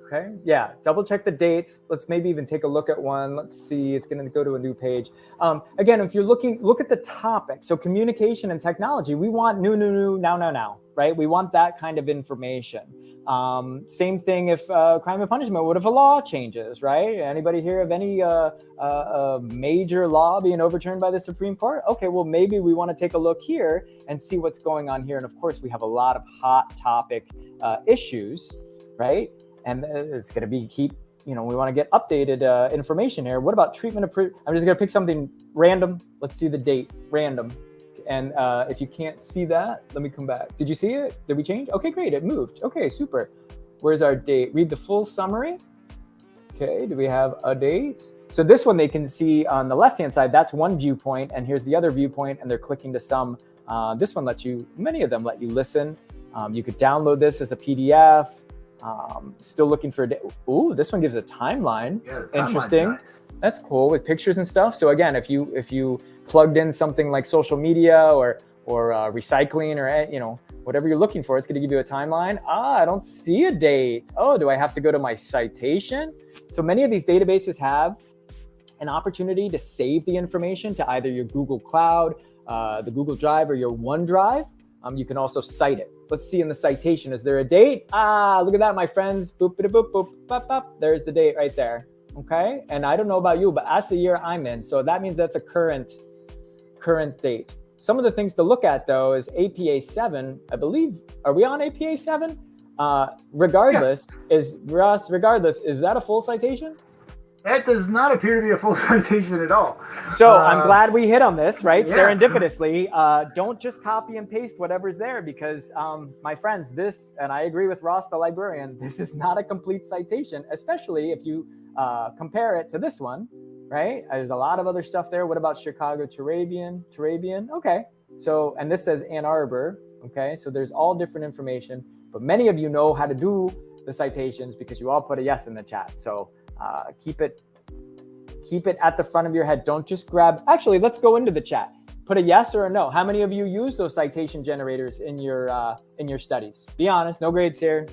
Speaker 1: Okay, yeah, double check the dates. Let's maybe even take a look at one. Let's see, it's gonna go to a new page. Um, again, if you're looking, look at the topic. So communication and technology, we want new, new, new, now, now, now, right? We want that kind of information. Um, same thing if uh, crime and punishment, what if a law changes, right? Anybody here of any uh, uh, uh, major law being overturned by the Supreme Court? Okay, well, maybe we want to take a look here and see what's going on here. And of course, we have a lot of hot topic uh, issues, right? And it's going to be keep, you know, we want to get updated uh, information here. What about treatment of, I'm just going to pick something random. Let's see the date, random. And uh, if you can't see that, let me come back. Did you see it? Did we change? Okay, great. It moved. Okay, super. Where's our date? Read the full summary. Okay, do we have a date? So this one they can see on the left-hand side, that's one viewpoint, and here's the other viewpoint, and they're clicking to some. Uh, this one lets you, many of them let you listen. Um, you could download this as a PDF. Um, still looking for a day. Ooh, this one gives a timeline. Yeah, Interesting. Nice. That's cool with pictures and stuff. So again, if you if you plugged in something like social media or or uh, recycling or eh, you know whatever you're looking for, it's going to give you a timeline. Ah, I don't see a date. Oh, do I have to go to my citation? So many of these databases have an opportunity to save the information to either your Google Cloud, uh, the Google Drive, or your OneDrive. Um, you can also cite it. Let's see in the citation. Is there a date? Ah, look at that, my friends. Boop, boop, boop, boop, boop, boop. There's the date right there. Okay. And I don't know about you, but that's the year I'm in. So that means that's a current current date. Some of the things to look at though is APA 7. I believe, are we on APA 7? Uh, regardless, yeah. is Ross, regardless, is that a full citation?
Speaker 2: That does not appear to be a full citation at all.
Speaker 1: So uh, I'm glad we hit on this, right? Yeah. Serendipitously. Uh, don't just copy and paste whatever's there because, um, my friends, this, and I agree with Ross, the librarian, this is not a complete citation, especially if you uh, compare it to this one, right? There's a lot of other stuff there. What about Chicago Turabian? Turabian? Okay. So, and this says Ann Arbor. Okay. So there's all different information, but many of you know how to do the citations because you all put a yes in the chat. So uh, keep it, keep it at the front of your head. Don't just grab, actually, let's go into the chat. Put a yes or a no. How many of you use those citation generators in your, uh, in your studies? Be honest, no grades here,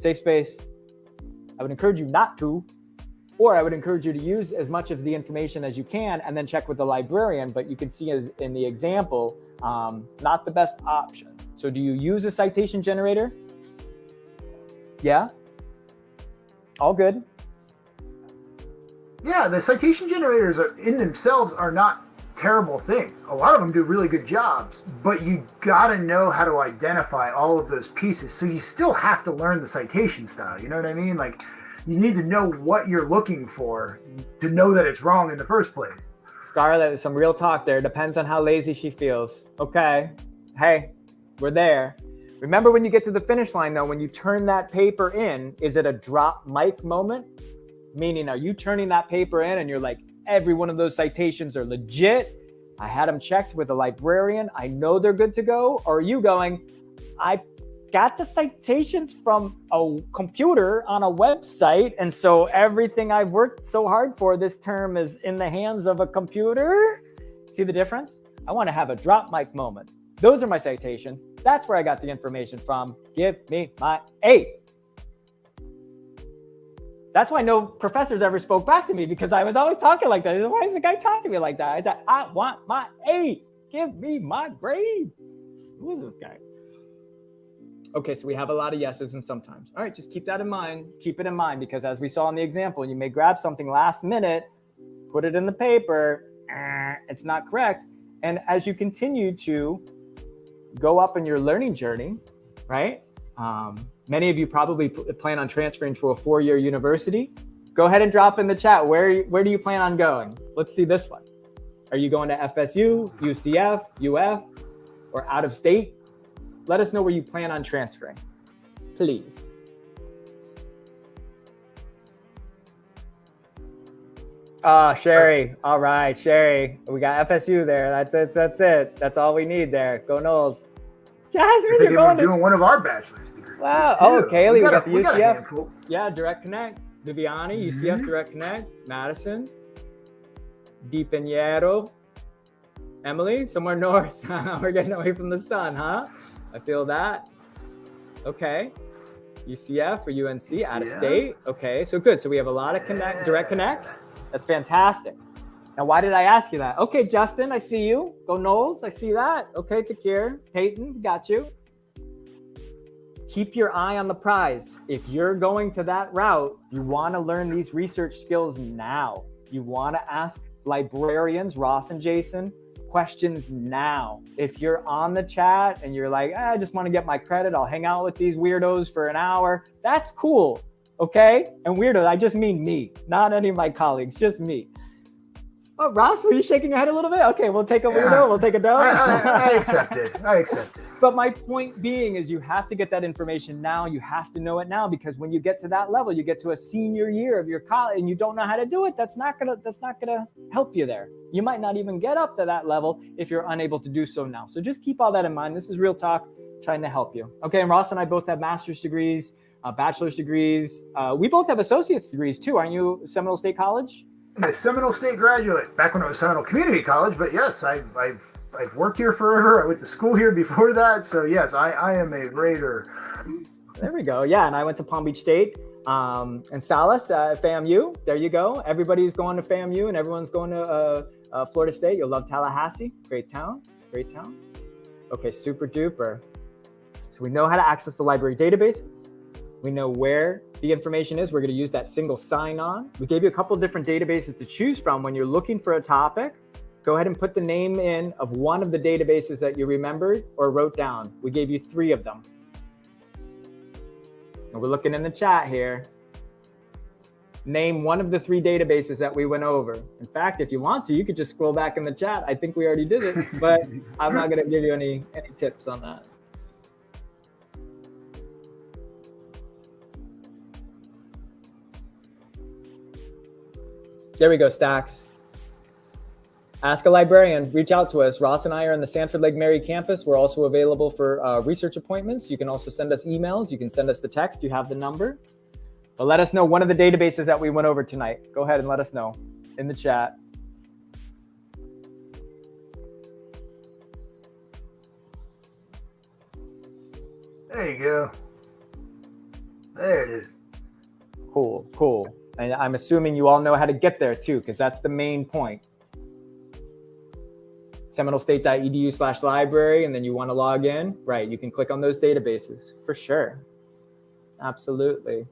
Speaker 1: safe space. I would encourage you not to, or I would encourage you to use as much of the information as you can and then check with the librarian. But you can see as in the example, um, not the best option. So do you use a citation generator? Yeah? All good?
Speaker 2: Yeah, the citation generators are, in themselves are not terrible things. A lot of them do really good jobs, but you got to know how to identify all of those pieces. So you still have to learn the citation style. You know what I mean? Like you need to know what you're looking for to know that it's wrong in the first place.
Speaker 1: Scarlett, some real talk there. Depends on how lazy she feels. Okay. Hey, we're there. Remember when you get to the finish line though, when you turn that paper in, is it a drop mic moment? Meaning, are you turning that paper in and you're like, every one of those citations are legit? I had them checked with a librarian. I know they're good to go. Or are you going, I got the citations from a computer on a website. And so everything I've worked so hard for this term is in the hands of a computer. See the difference? I want to have a drop mic moment. Those are my citations. That's where I got the information from. Give me my A. That's why no professors ever spoke back to me because I was always talking like that. Why is the guy talking to me like that? I said, I want my A. Give me my grade. Who is this guy? Okay, so we have a lot of yeses and sometimes. All right, just keep that in mind. Keep it in mind because as we saw in the example, you may grab something last minute, put it in the paper, eh, it's not correct. And as you continue to go up in your learning journey, right? Um, many of you probably plan on transferring to a four-year university. Go ahead and drop in the chat. Where, where do you plan on going? Let's see this one. Are you going to FSU, UCF, UF, or out of state? Let us know where you plan on transferring, please. Ah, uh, Sherry. All right, Sherry. We got FSU there. That's, that's that's it. That's all we need there. Go Noles.
Speaker 2: Jasmine, you're going to doing one of our bachelor's.
Speaker 1: Wow. Oh, Kaylee, we got, we got the UCF. Got yeah, Direct Connect. Viviani, mm -hmm. UCF Direct Connect. Madison. Di Emily, somewhere north. We're getting away from the sun, huh? I feel that. Okay. UCF or UNC, out of state. Okay, so good. So we have a lot of connect, direct connects. That's fantastic. Now, why did I ask you that? Okay, Justin, I see you. Go Noles, I see that. Okay, Takir, Peyton, got you. Keep your eye on the prize. If you're going to that route, you want to learn these research skills now. You want to ask librarians, Ross and Jason, questions now. If you're on the chat and you're like, ah, I just want to get my credit, I'll hang out with these weirdos for an hour. That's cool. Okay. And weirdo, I just mean me, not any of my colleagues, just me. Oh, Ross, were you shaking your head a little bit? Okay, we'll take a weirdo. Yeah. We'll take a dog.
Speaker 2: I, I, I accept it. I accept it.
Speaker 1: But my point being is you have to get that information now. You have to know it now because when you get to that level, you get to a senior year of your college and you don't know how to do it. That's not gonna that's not gonna help you there. You might not even get up to that level if you're unable to do so now. So just keep all that in mind. This is real talk, trying to help you. Okay, and Ross and I both have master's degrees, uh, bachelor's degrees. Uh, we both have associate's degrees too. Aren't you Seminole State College?
Speaker 2: A Seminole State graduate back when I was Seminole Community College, but yes, I, I've I've worked here forever. I went to school here before that, so yes, I, I am a Raider.
Speaker 1: There we go. Yeah, and I went to Palm Beach State um, and Salas uh, FAMU. There you go. Everybody's going to FAMU, and everyone's going to uh, uh, Florida State. You'll love Tallahassee. Great town. Great town. Okay, super duper. So we know how to access the library databases. We know where the information is. We're going to use that single sign-on. We gave you a couple different databases to choose from when you're looking for a topic. Go ahead and put the name in of one of the databases that you remembered or wrote down. We gave you three of them. And we're looking in the chat here. Name one of the three databases that we went over. In fact, if you want to, you could just scroll back in the chat. I think we already did it, but I'm not going to give you any, any tips on that. There we go, Stacks. Ask a librarian, reach out to us. Ross and I are in the Sanford Lake Mary campus. We're also available for uh, research appointments. You can also send us emails. You can send us the text. You have the number. But let us know one of the databases that we went over tonight. Go ahead and let us know in the chat.
Speaker 2: There you go. There it is.
Speaker 1: Cool, cool. And I'm assuming you all know how to get there too, because that's the main point. SeminoleState.edu slash library, and then you want to log in, right? You can click on those databases for sure. Absolutely.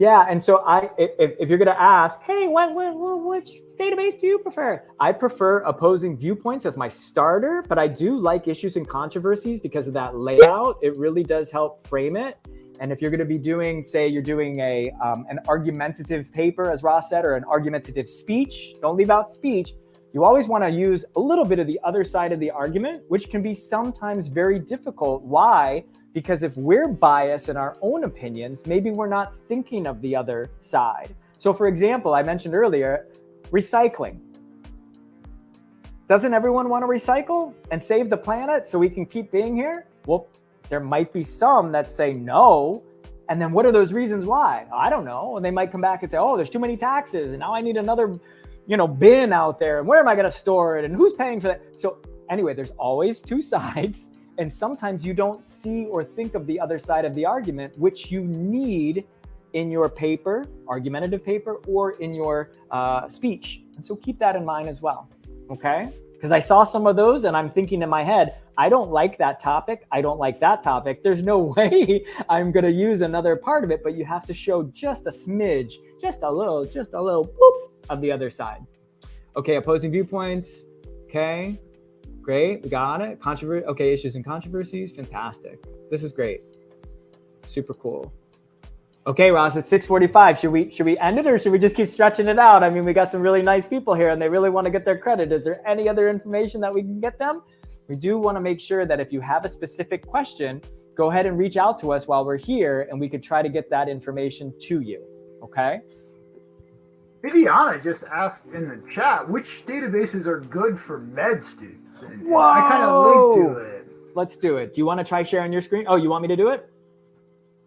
Speaker 1: Yeah, and so I, if, if you're going to ask, hey, what, what, which database do you prefer? I prefer opposing viewpoints as my starter, but I do like issues and controversies because of that layout. It really does help frame it. And if you're going to be doing, say, you're doing a um, an argumentative paper, as Ross said, or an argumentative speech, don't leave out speech. You always want to use a little bit of the other side of the argument, which can be sometimes very difficult. Why? Because if we're biased in our own opinions, maybe we're not thinking of the other side. So for example, I mentioned earlier, recycling. doesn't everyone want to recycle and save the planet so we can keep being here? Well, there might be some that say no. And then what are those reasons why? I don't know. And they might come back and say, oh, there's too many taxes. And now I need another, you know, bin out there. And where am I going to store it? And who's paying for that? So anyway, there's always two sides. And sometimes you don't see or think of the other side of the argument, which you need in your paper, argumentative paper, or in your uh, speech. And so keep that in mind as well okay? Because I saw some of those and I'm thinking in my head, I don't like that topic. I don't like that topic. There's no way I'm going to use another part of it, but you have to show just a smidge, just a little, just a little boop of the other side. Okay, opposing viewpoints. Okay, great. We got it. Controversy. Okay, issues and controversies. Fantastic. This is great. Super cool. Okay, Ross, it's 6:45. Should we should we end it or should we just keep stretching it out? I mean, we got some really nice people here and they really want to get their credit. Is there any other information that we can get them? We do want to make sure that if you have a specific question, go ahead and reach out to us while we're here and we could try to get that information to you. Okay?
Speaker 2: Viviana just asked in the chat which databases are good for med students. And
Speaker 1: Whoa!
Speaker 2: I kind of linked to it.
Speaker 1: Let's do it. Do you want to try sharing your screen? Oh, you want me to do it?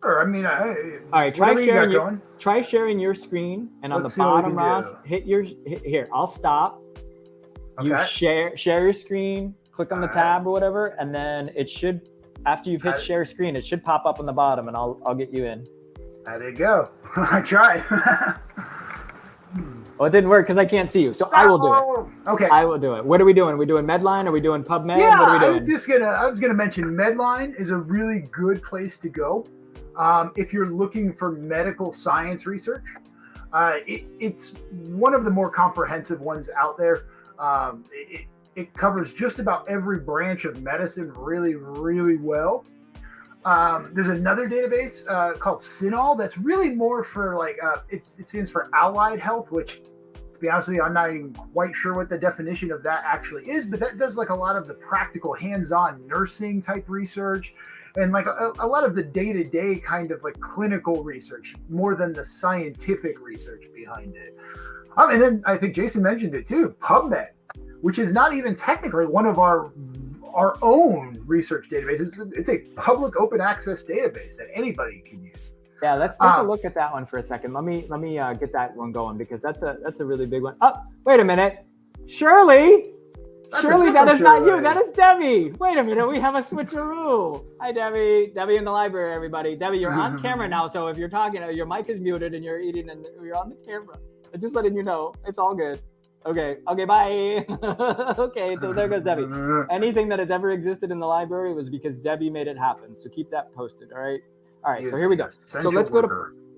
Speaker 2: Sure. I mean, I,
Speaker 1: all right. Try sharing you your try sharing your screen, and on
Speaker 2: Let's
Speaker 1: the bottom, Ross, do. hit your hit, here. I'll stop. Okay. You share share your screen. Click on the tab or whatever, and then it should. After you've hit share screen, it should pop up on the bottom, and I'll I'll get you in.
Speaker 2: There you go. I tried.
Speaker 1: Well, it didn't work because I can't see you. So I will do it.
Speaker 2: Oh, okay.
Speaker 1: I will do it. What are we doing? Are we doing Medline? Are we doing PubMed?
Speaker 2: Yeah,
Speaker 1: what are we doing?
Speaker 2: I was just gonna I was gonna mention Medline is a really good place to go. Um, if you're looking for medical science research, uh, it, it's one of the more comprehensive ones out there. Um, it, it, covers just about every branch of medicine really, really well. Um, there's another database uh, called CINAHL that's really more for like, uh, it stands for allied health, which to be honest with you, I'm not even quite sure what the definition of that actually is, but that does like a lot of the practical hands-on nursing type research and like a, a lot of the day-to-day kind of like clinical research more than the scientific research behind it. Um, and then i think jason mentioned it too pubmed which is not even technically one of our our own research databases it's a, it's a public open access database that anybody can use
Speaker 1: yeah let's take um, a look at that one for a second let me let me uh, get that one going because that's a that's a really big one. Oh, wait a minute shirley Surely that is not you. That is Debbie. Wait a minute. We have a switcheroo. Hi, Debbie. Debbie in the library, everybody. Debbie, you're on camera now. So if you're talking, your mic is muted and you're eating and you're on the camera. I'm just letting you know. It's all good. Okay. Okay. Bye. okay. So there goes Debbie. Anything that has ever existed in the library was because Debbie made it happen. So keep that posted. All right. All right. So here we go. So let's go to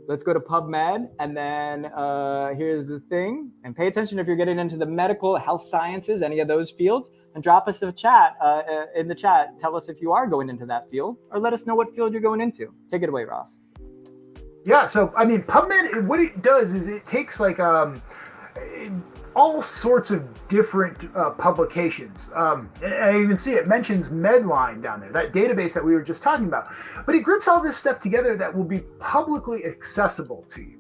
Speaker 1: let's go to PubMed. And then uh, here's the thing. And pay attention if you're getting into the medical, health sciences, any of those fields, and drop us a chat uh, uh, in the chat. Tell us if you are going into that field or let us know what field you're going into. Take it away, Ross.
Speaker 2: Yeah. So, I mean, PubMed, what it does is it takes like, um, all sorts of different uh, publications. Um, I even see it mentions Medline down there, that database that we were just talking about. But it groups all this stuff together that will be publicly accessible to you.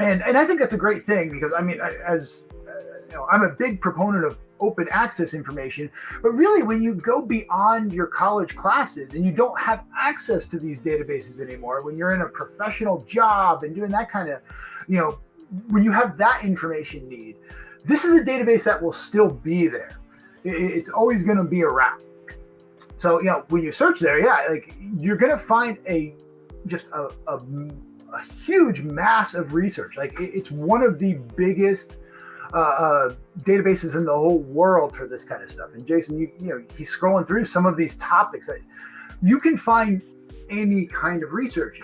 Speaker 2: And, and I think that's a great thing because, I mean, as uh, you know, I'm a big proponent of open access information. But really, when you go beyond your college classes and you don't have access to these databases anymore, when you're in a professional job and doing that kind of, you know, when you have that information need, this is a database that will still be there. It's always going to be around. So, you know, when you search there, yeah, like you're going to find a just a, a, a, huge mass of research. Like it's one of the biggest uh, uh, databases in the whole world for this kind of stuff. And Jason, you, you know, he's scrolling through some of these topics that you can find any kind of research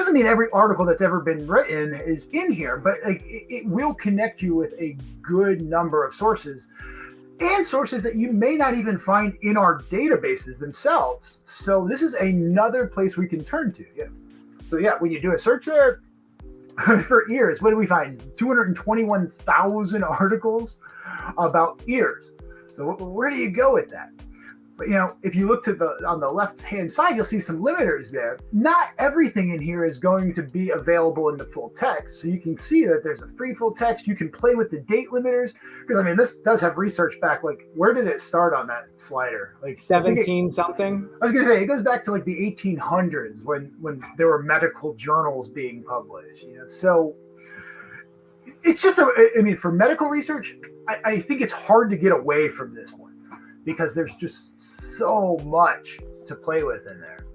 Speaker 2: doesn't mean every article that's ever been written is in here, but like it, it will connect you with a good number of sources and sources that you may not even find in our databases themselves. So this is another place we can turn to. Yeah. So yeah, when you do a search there for ears, what do we find? 221,000 articles about ears. So where do you go with that? But you know, if you look to the on the left hand side, you'll see some limiters there. Not everything in here is going to be available in the full text. So you can see that there's a free full text. You can play with the date limiters because I mean this does have research back. Like where did it start on that slider? Like
Speaker 1: 17 it, something.
Speaker 2: I was gonna say it goes back to like the 1800s when when there were medical journals being published. You know, so it's just a, I mean for medical research, I, I think it's hard to get away from this one because there's just so much to play with in there.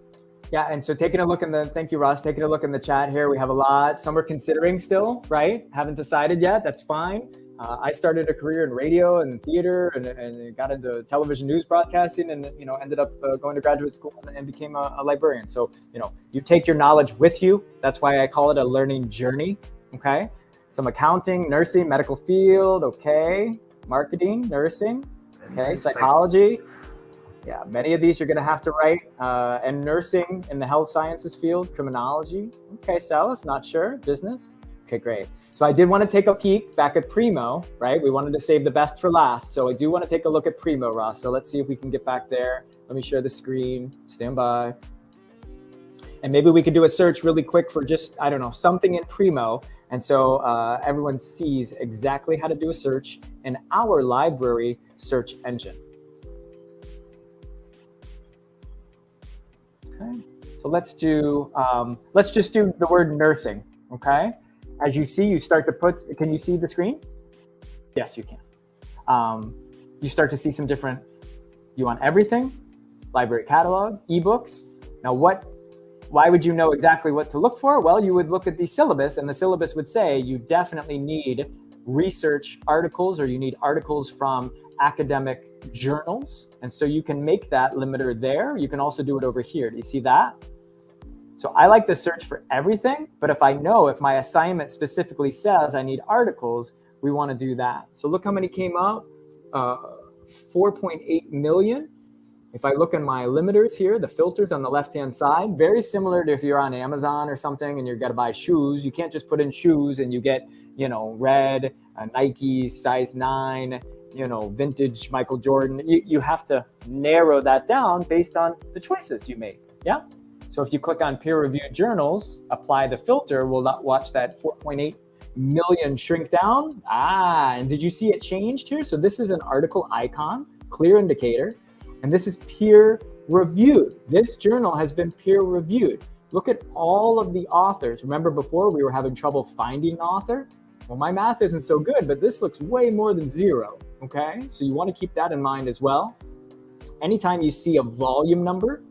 Speaker 1: Yeah, and so taking a look in the thank you, Ross. Taking a look in the chat here, we have a lot. Some are considering still, right? Haven't decided yet. That's fine. Uh, I started a career in radio and theater, and, and got into television news broadcasting, and you know ended up uh, going to graduate school and, and became a, a, librarian. So you know you take your knowledge with you. That's why I call it a learning journey. Okay, some accounting, nursing, medical field. Okay, marketing, nursing. Okay, psychology. Yeah, many of these you're going to have to write. Uh, and nursing in the health sciences field, criminology. Okay, sales, not sure. Business. Okay, great. So I did want to take a peek back at Primo, right? We wanted to save the best for last. So I do want to take a look at Primo, Ross. So let's see if we can get back there. Let me share the screen. Stand by. And maybe we could do a search really quick for just, I don't know, something in Primo. And so uh, everyone sees exactly how to do a search in our library search engine. Okay, so let's do, um, let's just do the word nursing, okay? As you see, you start to put, can you see the screen? Yes, you can. Um, you start to see some different, you want everything, library catalog, ebooks. Now what, why would you know exactly what to look for? Well, you would look at the syllabus and the syllabus would say you definitely need research articles or you need articles from academic journals. And so you can make that limiter there. You can also do it over here. Do you see that? So I like to search for everything, but if I know if my assignment specifically says I need articles, we want to do that. So look how many came up, uh, 4.8 million. If I look in my limiters here, the filters on the left-hand side, very similar to if you're on Amazon or something and you've got to buy shoes, you can't just put in shoes and you get, you know, red, uh, Nike, size nine, you know, vintage Michael Jordan. You, you have to narrow that down based on the choices you make. Yeah. So if you click on peer reviewed journals, apply the filter, we'll not watch that 4.8 million shrink down. Ah, and did you see it changed here? So this is an article icon, clear indicator, and this is peer reviewed. This journal has been peer reviewed. Look at all of the authors. Remember before we were having trouble finding author? Well, my math isn't so good, but this looks way more than zero, okay? So you wanna keep that in mind as well. Anytime you see a volume number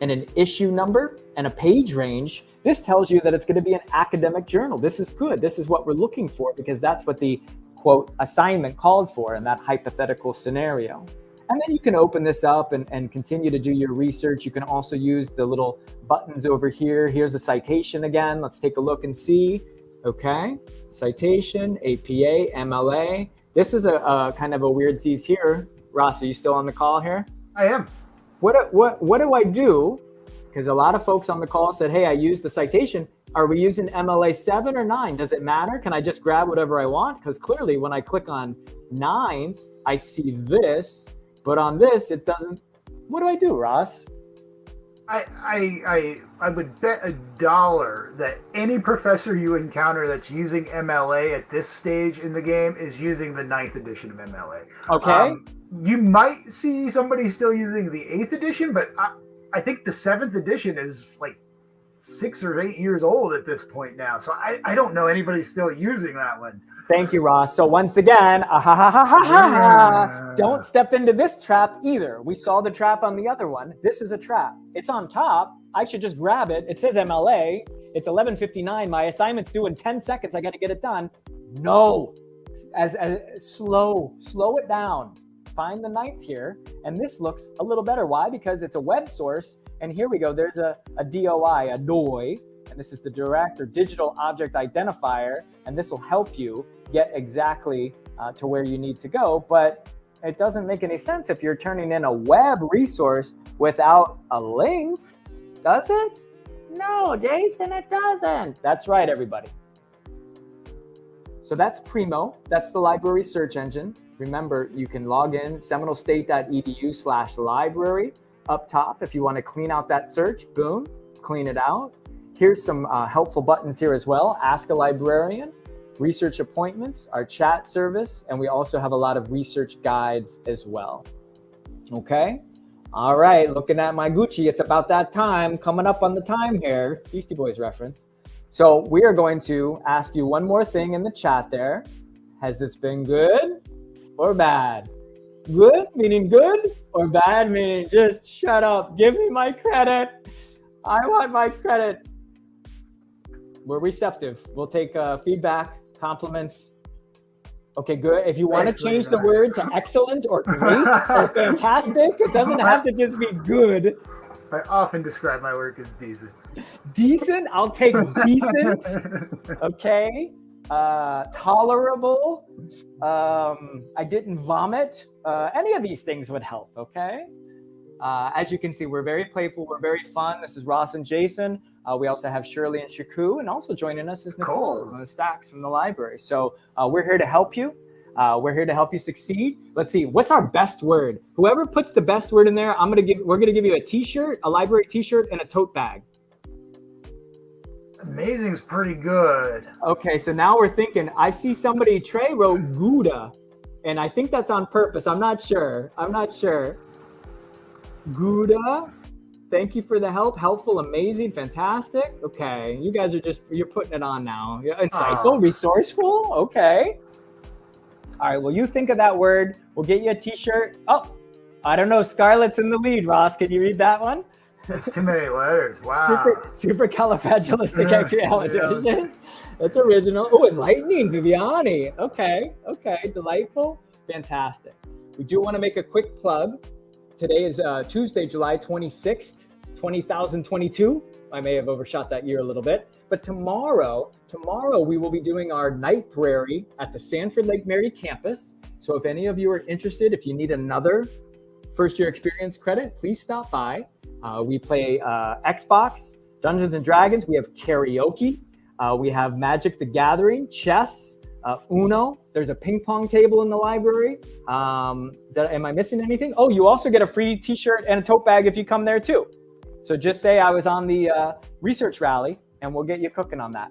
Speaker 1: and an issue number and a page range, this tells you that it's gonna be an academic journal. This is good, this is what we're looking for because that's what the quote assignment called for in that hypothetical scenario. And then you can open this up and, and continue to do your research. You can also use the little buttons over here. Here's a citation again. Let's take a look and see. Okay, citation, APA, MLA. This is a, a kind of a weird sees here. Ross, are you still on the call here?
Speaker 2: I am.
Speaker 1: What, what, what do I do? Because a lot of folks on the call said, hey, I used the citation. Are we using MLA 7 or 9? Does it matter? Can I just grab whatever I want? Because clearly when I click on ninth, I see this but on this, it doesn't. What do I do, Ross?
Speaker 2: I, I, I, I would bet a dollar that any professor you encounter that's using MLA at this stage in the game is using the ninth edition of MLA.
Speaker 1: Okay. Um,
Speaker 2: you might see somebody still using the eighth edition, but I, I think the seventh edition is like six or eight years old at this point now. So I, I don't know anybody still using that one.
Speaker 1: Thank you, Ross. So once again, ah, ha, ha, ha, ha, ha, don't step into this trap either. We saw the trap on the other one. This is a trap. It's on top. I should just grab it. It says MLA. It's 11:59. My assignment's due in 10 seconds. I got to get it done. No, as, as slow, slow it down. Find the ninth here, and this looks a little better. Why? Because it's a web source, and here we go. There's a, a DOI, a DOI, and this is the direct or digital object identifier, and this will help you get exactly uh, to where you need to go. But it doesn't make any sense if you're turning in a web resource without a link, does it? No, Jason, it doesn't. That's right, everybody. So that's Primo. That's the library search engine. Remember, you can log in seminolestate.edu slash library up top if you want to clean out that search. Boom, clean it out. Here's some uh, helpful buttons here as well. Ask a librarian, research appointments, our chat service, and we also have a lot of research guides as well. Okay. All right, looking at my Gucci, it's about that time, coming up on the time here, Beastie Boys reference. So we are going to ask you one more thing in the chat there. Has this been good or bad? Good meaning good or bad meaning just shut up, give me my credit. I want my credit. We're receptive. We'll take uh, feedback, compliments. Okay, good. If you want to change the word to excellent or great or fantastic, it doesn't have to just be good.
Speaker 2: I often describe my work as decent.
Speaker 1: Decent? I'll take decent. Okay. Uh, tolerable. Um, I didn't vomit. Uh, any of these things would help. Okay. Uh, as you can see, we're very playful. We're very fun. This is Ross and Jason. Uh, we also have Shirley and Shaku, and also joining us is Nicole, of the stacks from the library. So uh, we're here to help you. Uh, we're here to help you succeed. Let's see, what's our best word? Whoever puts the best word in there, I'm gonna give. We're gonna give you a T-shirt, a library T-shirt, and a tote bag.
Speaker 2: Amazing's pretty good.
Speaker 1: Okay, so now we're thinking. I see somebody Trey wrote Gouda, and I think that's on purpose. I'm not sure. I'm not sure. Gouda. Thank you for the help. Helpful, amazing, fantastic. Okay, you guys are just you're putting it on now. You're insightful, ah. resourceful. Okay. All right. Well, you think of that word. We'll get you a T-shirt. Oh, I don't know. Scarlett's in the lead. Ross, can you read that one?
Speaker 2: That's too many letters. Wow.
Speaker 1: Super, supercalifragilisticexpialidocious. Yeah. That's original. Oh, enlightening, Viviani. Okay, okay, delightful, fantastic. We do want to make a quick plug. Today is uh, Tuesday, July 26th, 2022. I may have overshot that year a little bit. But tomorrow, tomorrow we will be doing our night prairie at the Sanford Lake Mary campus. So if any of you are interested, if you need another first year experience credit, please stop by. Uh, we play uh, Xbox, Dungeons and Dragons. We have karaoke. Uh, we have Magic the Gathering, chess, uh, Uno. There's a ping pong table in the library. Um, that, am I missing anything? Oh, you also get a free T-shirt and a tote bag if you come there too. So just say I was on the uh, research rally, and we'll get you cooking on that.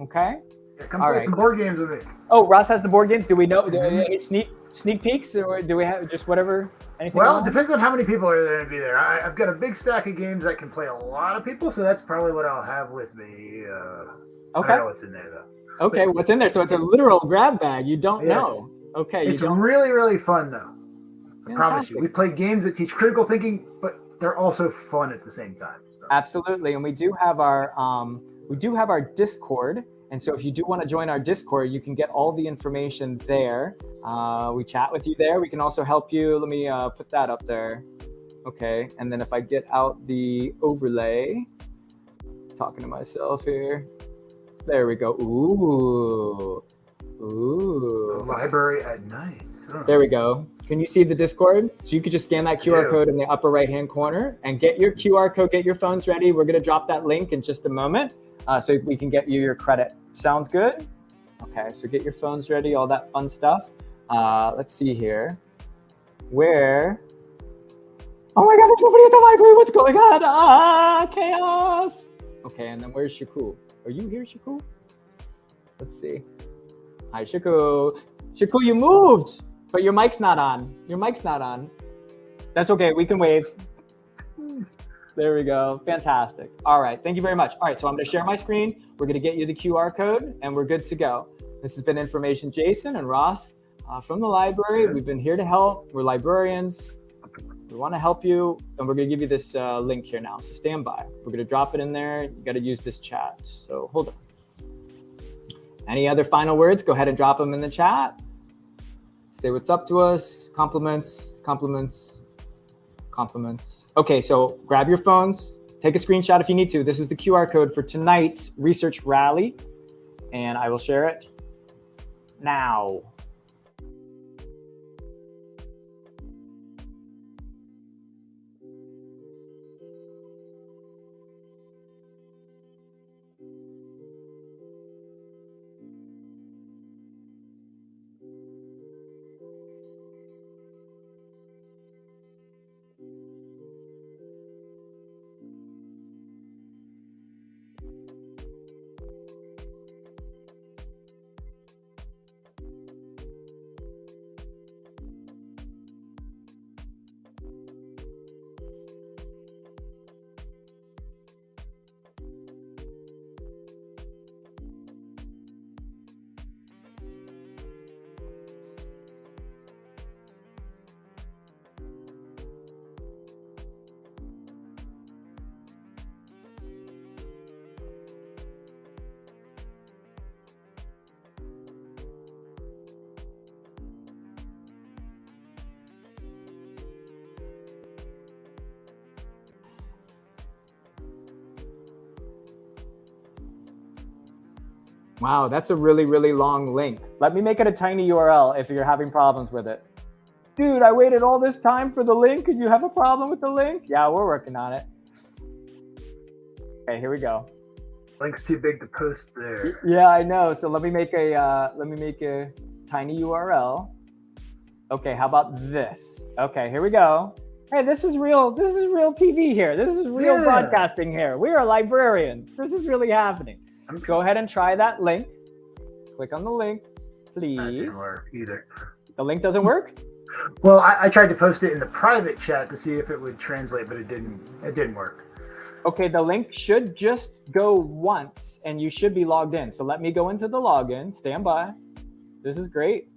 Speaker 1: Okay.
Speaker 2: Yeah, come All play right. some board games with me.
Speaker 1: Oh, Ross has the board games. Do we know? Mm-hmm. Any sneak sneak peeks, or do we have just whatever?
Speaker 2: Anything well, it depends on how many people are going to be there. I, have got a big stack of games that can play a lot of people, so that's probably what I'll have with me. Uh,
Speaker 1: okay.
Speaker 2: What's in there though.
Speaker 1: Okay, but, what's in there? So it's a literal grab bag. You don't yes. know. Okay,
Speaker 2: it's really really fun though. I promise you. We play games that teach critical thinking, but they're also fun at the same time.
Speaker 1: So. Absolutely, and we do have our um, we do have our Discord. And so if you do want to join our Discord, you can get all the information there. Uh, we chat with you there. We can also help you. Let me uh, put that up there. Okay. And then if I get out the overlay, talking to myself here. There we go. Ooh. Ooh.
Speaker 2: The library at night.
Speaker 1: There we go. Can you see the Discord? So you could just scan that QR code in the upper right hand corner and get your QR code, get your phones ready. We're going to drop that link in just a moment uh, so we can get you your credit. Sounds good? Okay, so get your phones ready, all that fun stuff. Uh, let's see here. Where? Oh my God, there's nobody at the library. What's going on? Ah, chaos. Okay, and then where's Shaku? Are you here, Shaku? Let's see. Hi, Shaku. Shaku, you moved, but your mic's not on. Your mic's not on. That's okay. We can wave. There we go. Fantastic. All right. Thank you very much. All right. So I'm going to share my screen. We're going to get you the QR code and we're good to go. This has been Information Jason and Ross uh, from the library. We've been here to help. We're librarians. We want to help you. And we're going to give you this uh, link here now. So stand by. We're going to drop it in there. You got to use this chat. So hold on. Any other final words? Go ahead and drop them in the chat. Say what's up to us. Compliments, compliments, compliments. Okay, so grab your phones, take a screenshot if you need to. This is the QR code for tonight's research rally, and I will share it now. Wow, that's a really, really long link. Let me make it a tiny URL if you're having problems with it. Dude, I waited all this time for the link and you have a problem with the link? Yeah, we're working on it. Okay, here we go.
Speaker 2: Link's too big to post there.
Speaker 1: Yeah, I know. So let me make a uh, let me make a tiny URL. Okay, how about this? Okay, here we go. Hey, this is real. This is real TV here. This is real yeah. broadcasting here. We are librarians. This is really happening. Go ahead and try that link. Click on the link, please.
Speaker 2: Didn't work either.
Speaker 1: The link doesn't work.
Speaker 2: Well, I, I tried to post it in the private chat to see if it would translate, but it didn't. It didn't work.
Speaker 1: Okay, the link should just go once and you should be logged in. So let me go into the login. Stand by. This is great.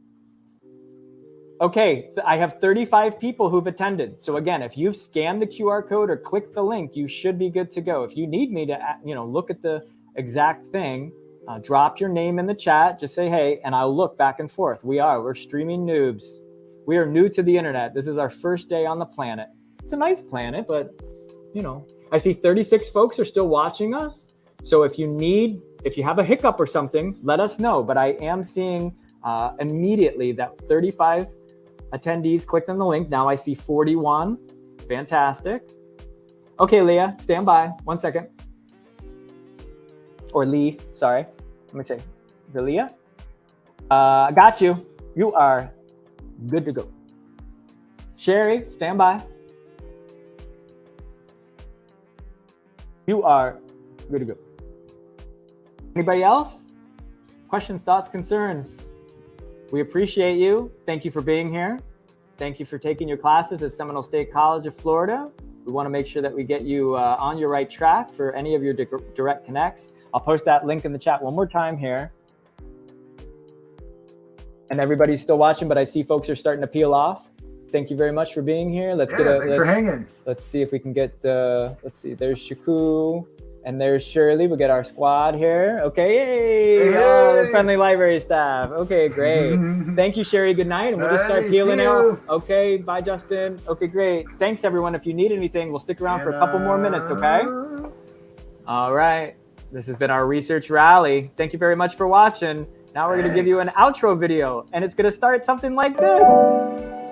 Speaker 1: Okay, I have 35 people who've attended. So again, if you've scanned the QR code or clicked the link, you should be good to go. If you need me to, you know, look at the exact thing, uh, drop your name in the chat. Just say, hey, and I'll look back and forth. We are, we're streaming noobs. We are new to the internet. This is our first day on the planet. It's a nice planet, but you know, I see 36 folks are still watching us. So if you need, if you have a hiccup or something, let us know. But I am seeing uh, immediately that 35 attendees clicked on the link. Now I see 41. Fantastic. Okay, Leah, stand by. One second. Or Lee, sorry. Let me say, Leah. Uh, got you. You are good to go. Sherry, stand by. You are good to go. Anybody else? Questions, thoughts, concerns? We appreciate you. Thank you for being here. Thank you for taking your classes at Seminole State College of Florida. We want to make sure that we get you uh, on your right track for any of your direct connects. I'll post that link in the chat one more time here. And everybody's still watching, but I see folks are starting to peel off thank you very much for being here. Let's
Speaker 2: yeah,
Speaker 1: get a
Speaker 2: thanks
Speaker 1: let's,
Speaker 2: for hanging.
Speaker 1: Let's see if we can get uh let's see, there's Shaku and there's Shirley. We get our squad here. Okay, yay! Hey. Oh, friendly library staff. Okay, great. Thank you, Sherry. Good night, and we'll just start peeling out. Okay, bye, Justin. Okay, great. Thanks, everyone. If you need anything, we'll stick around for a couple more minutes. Okay. All right. This has been our research rally. Thank you very much for watching. Now we're going to give you an outro video, and it's going to start something like this.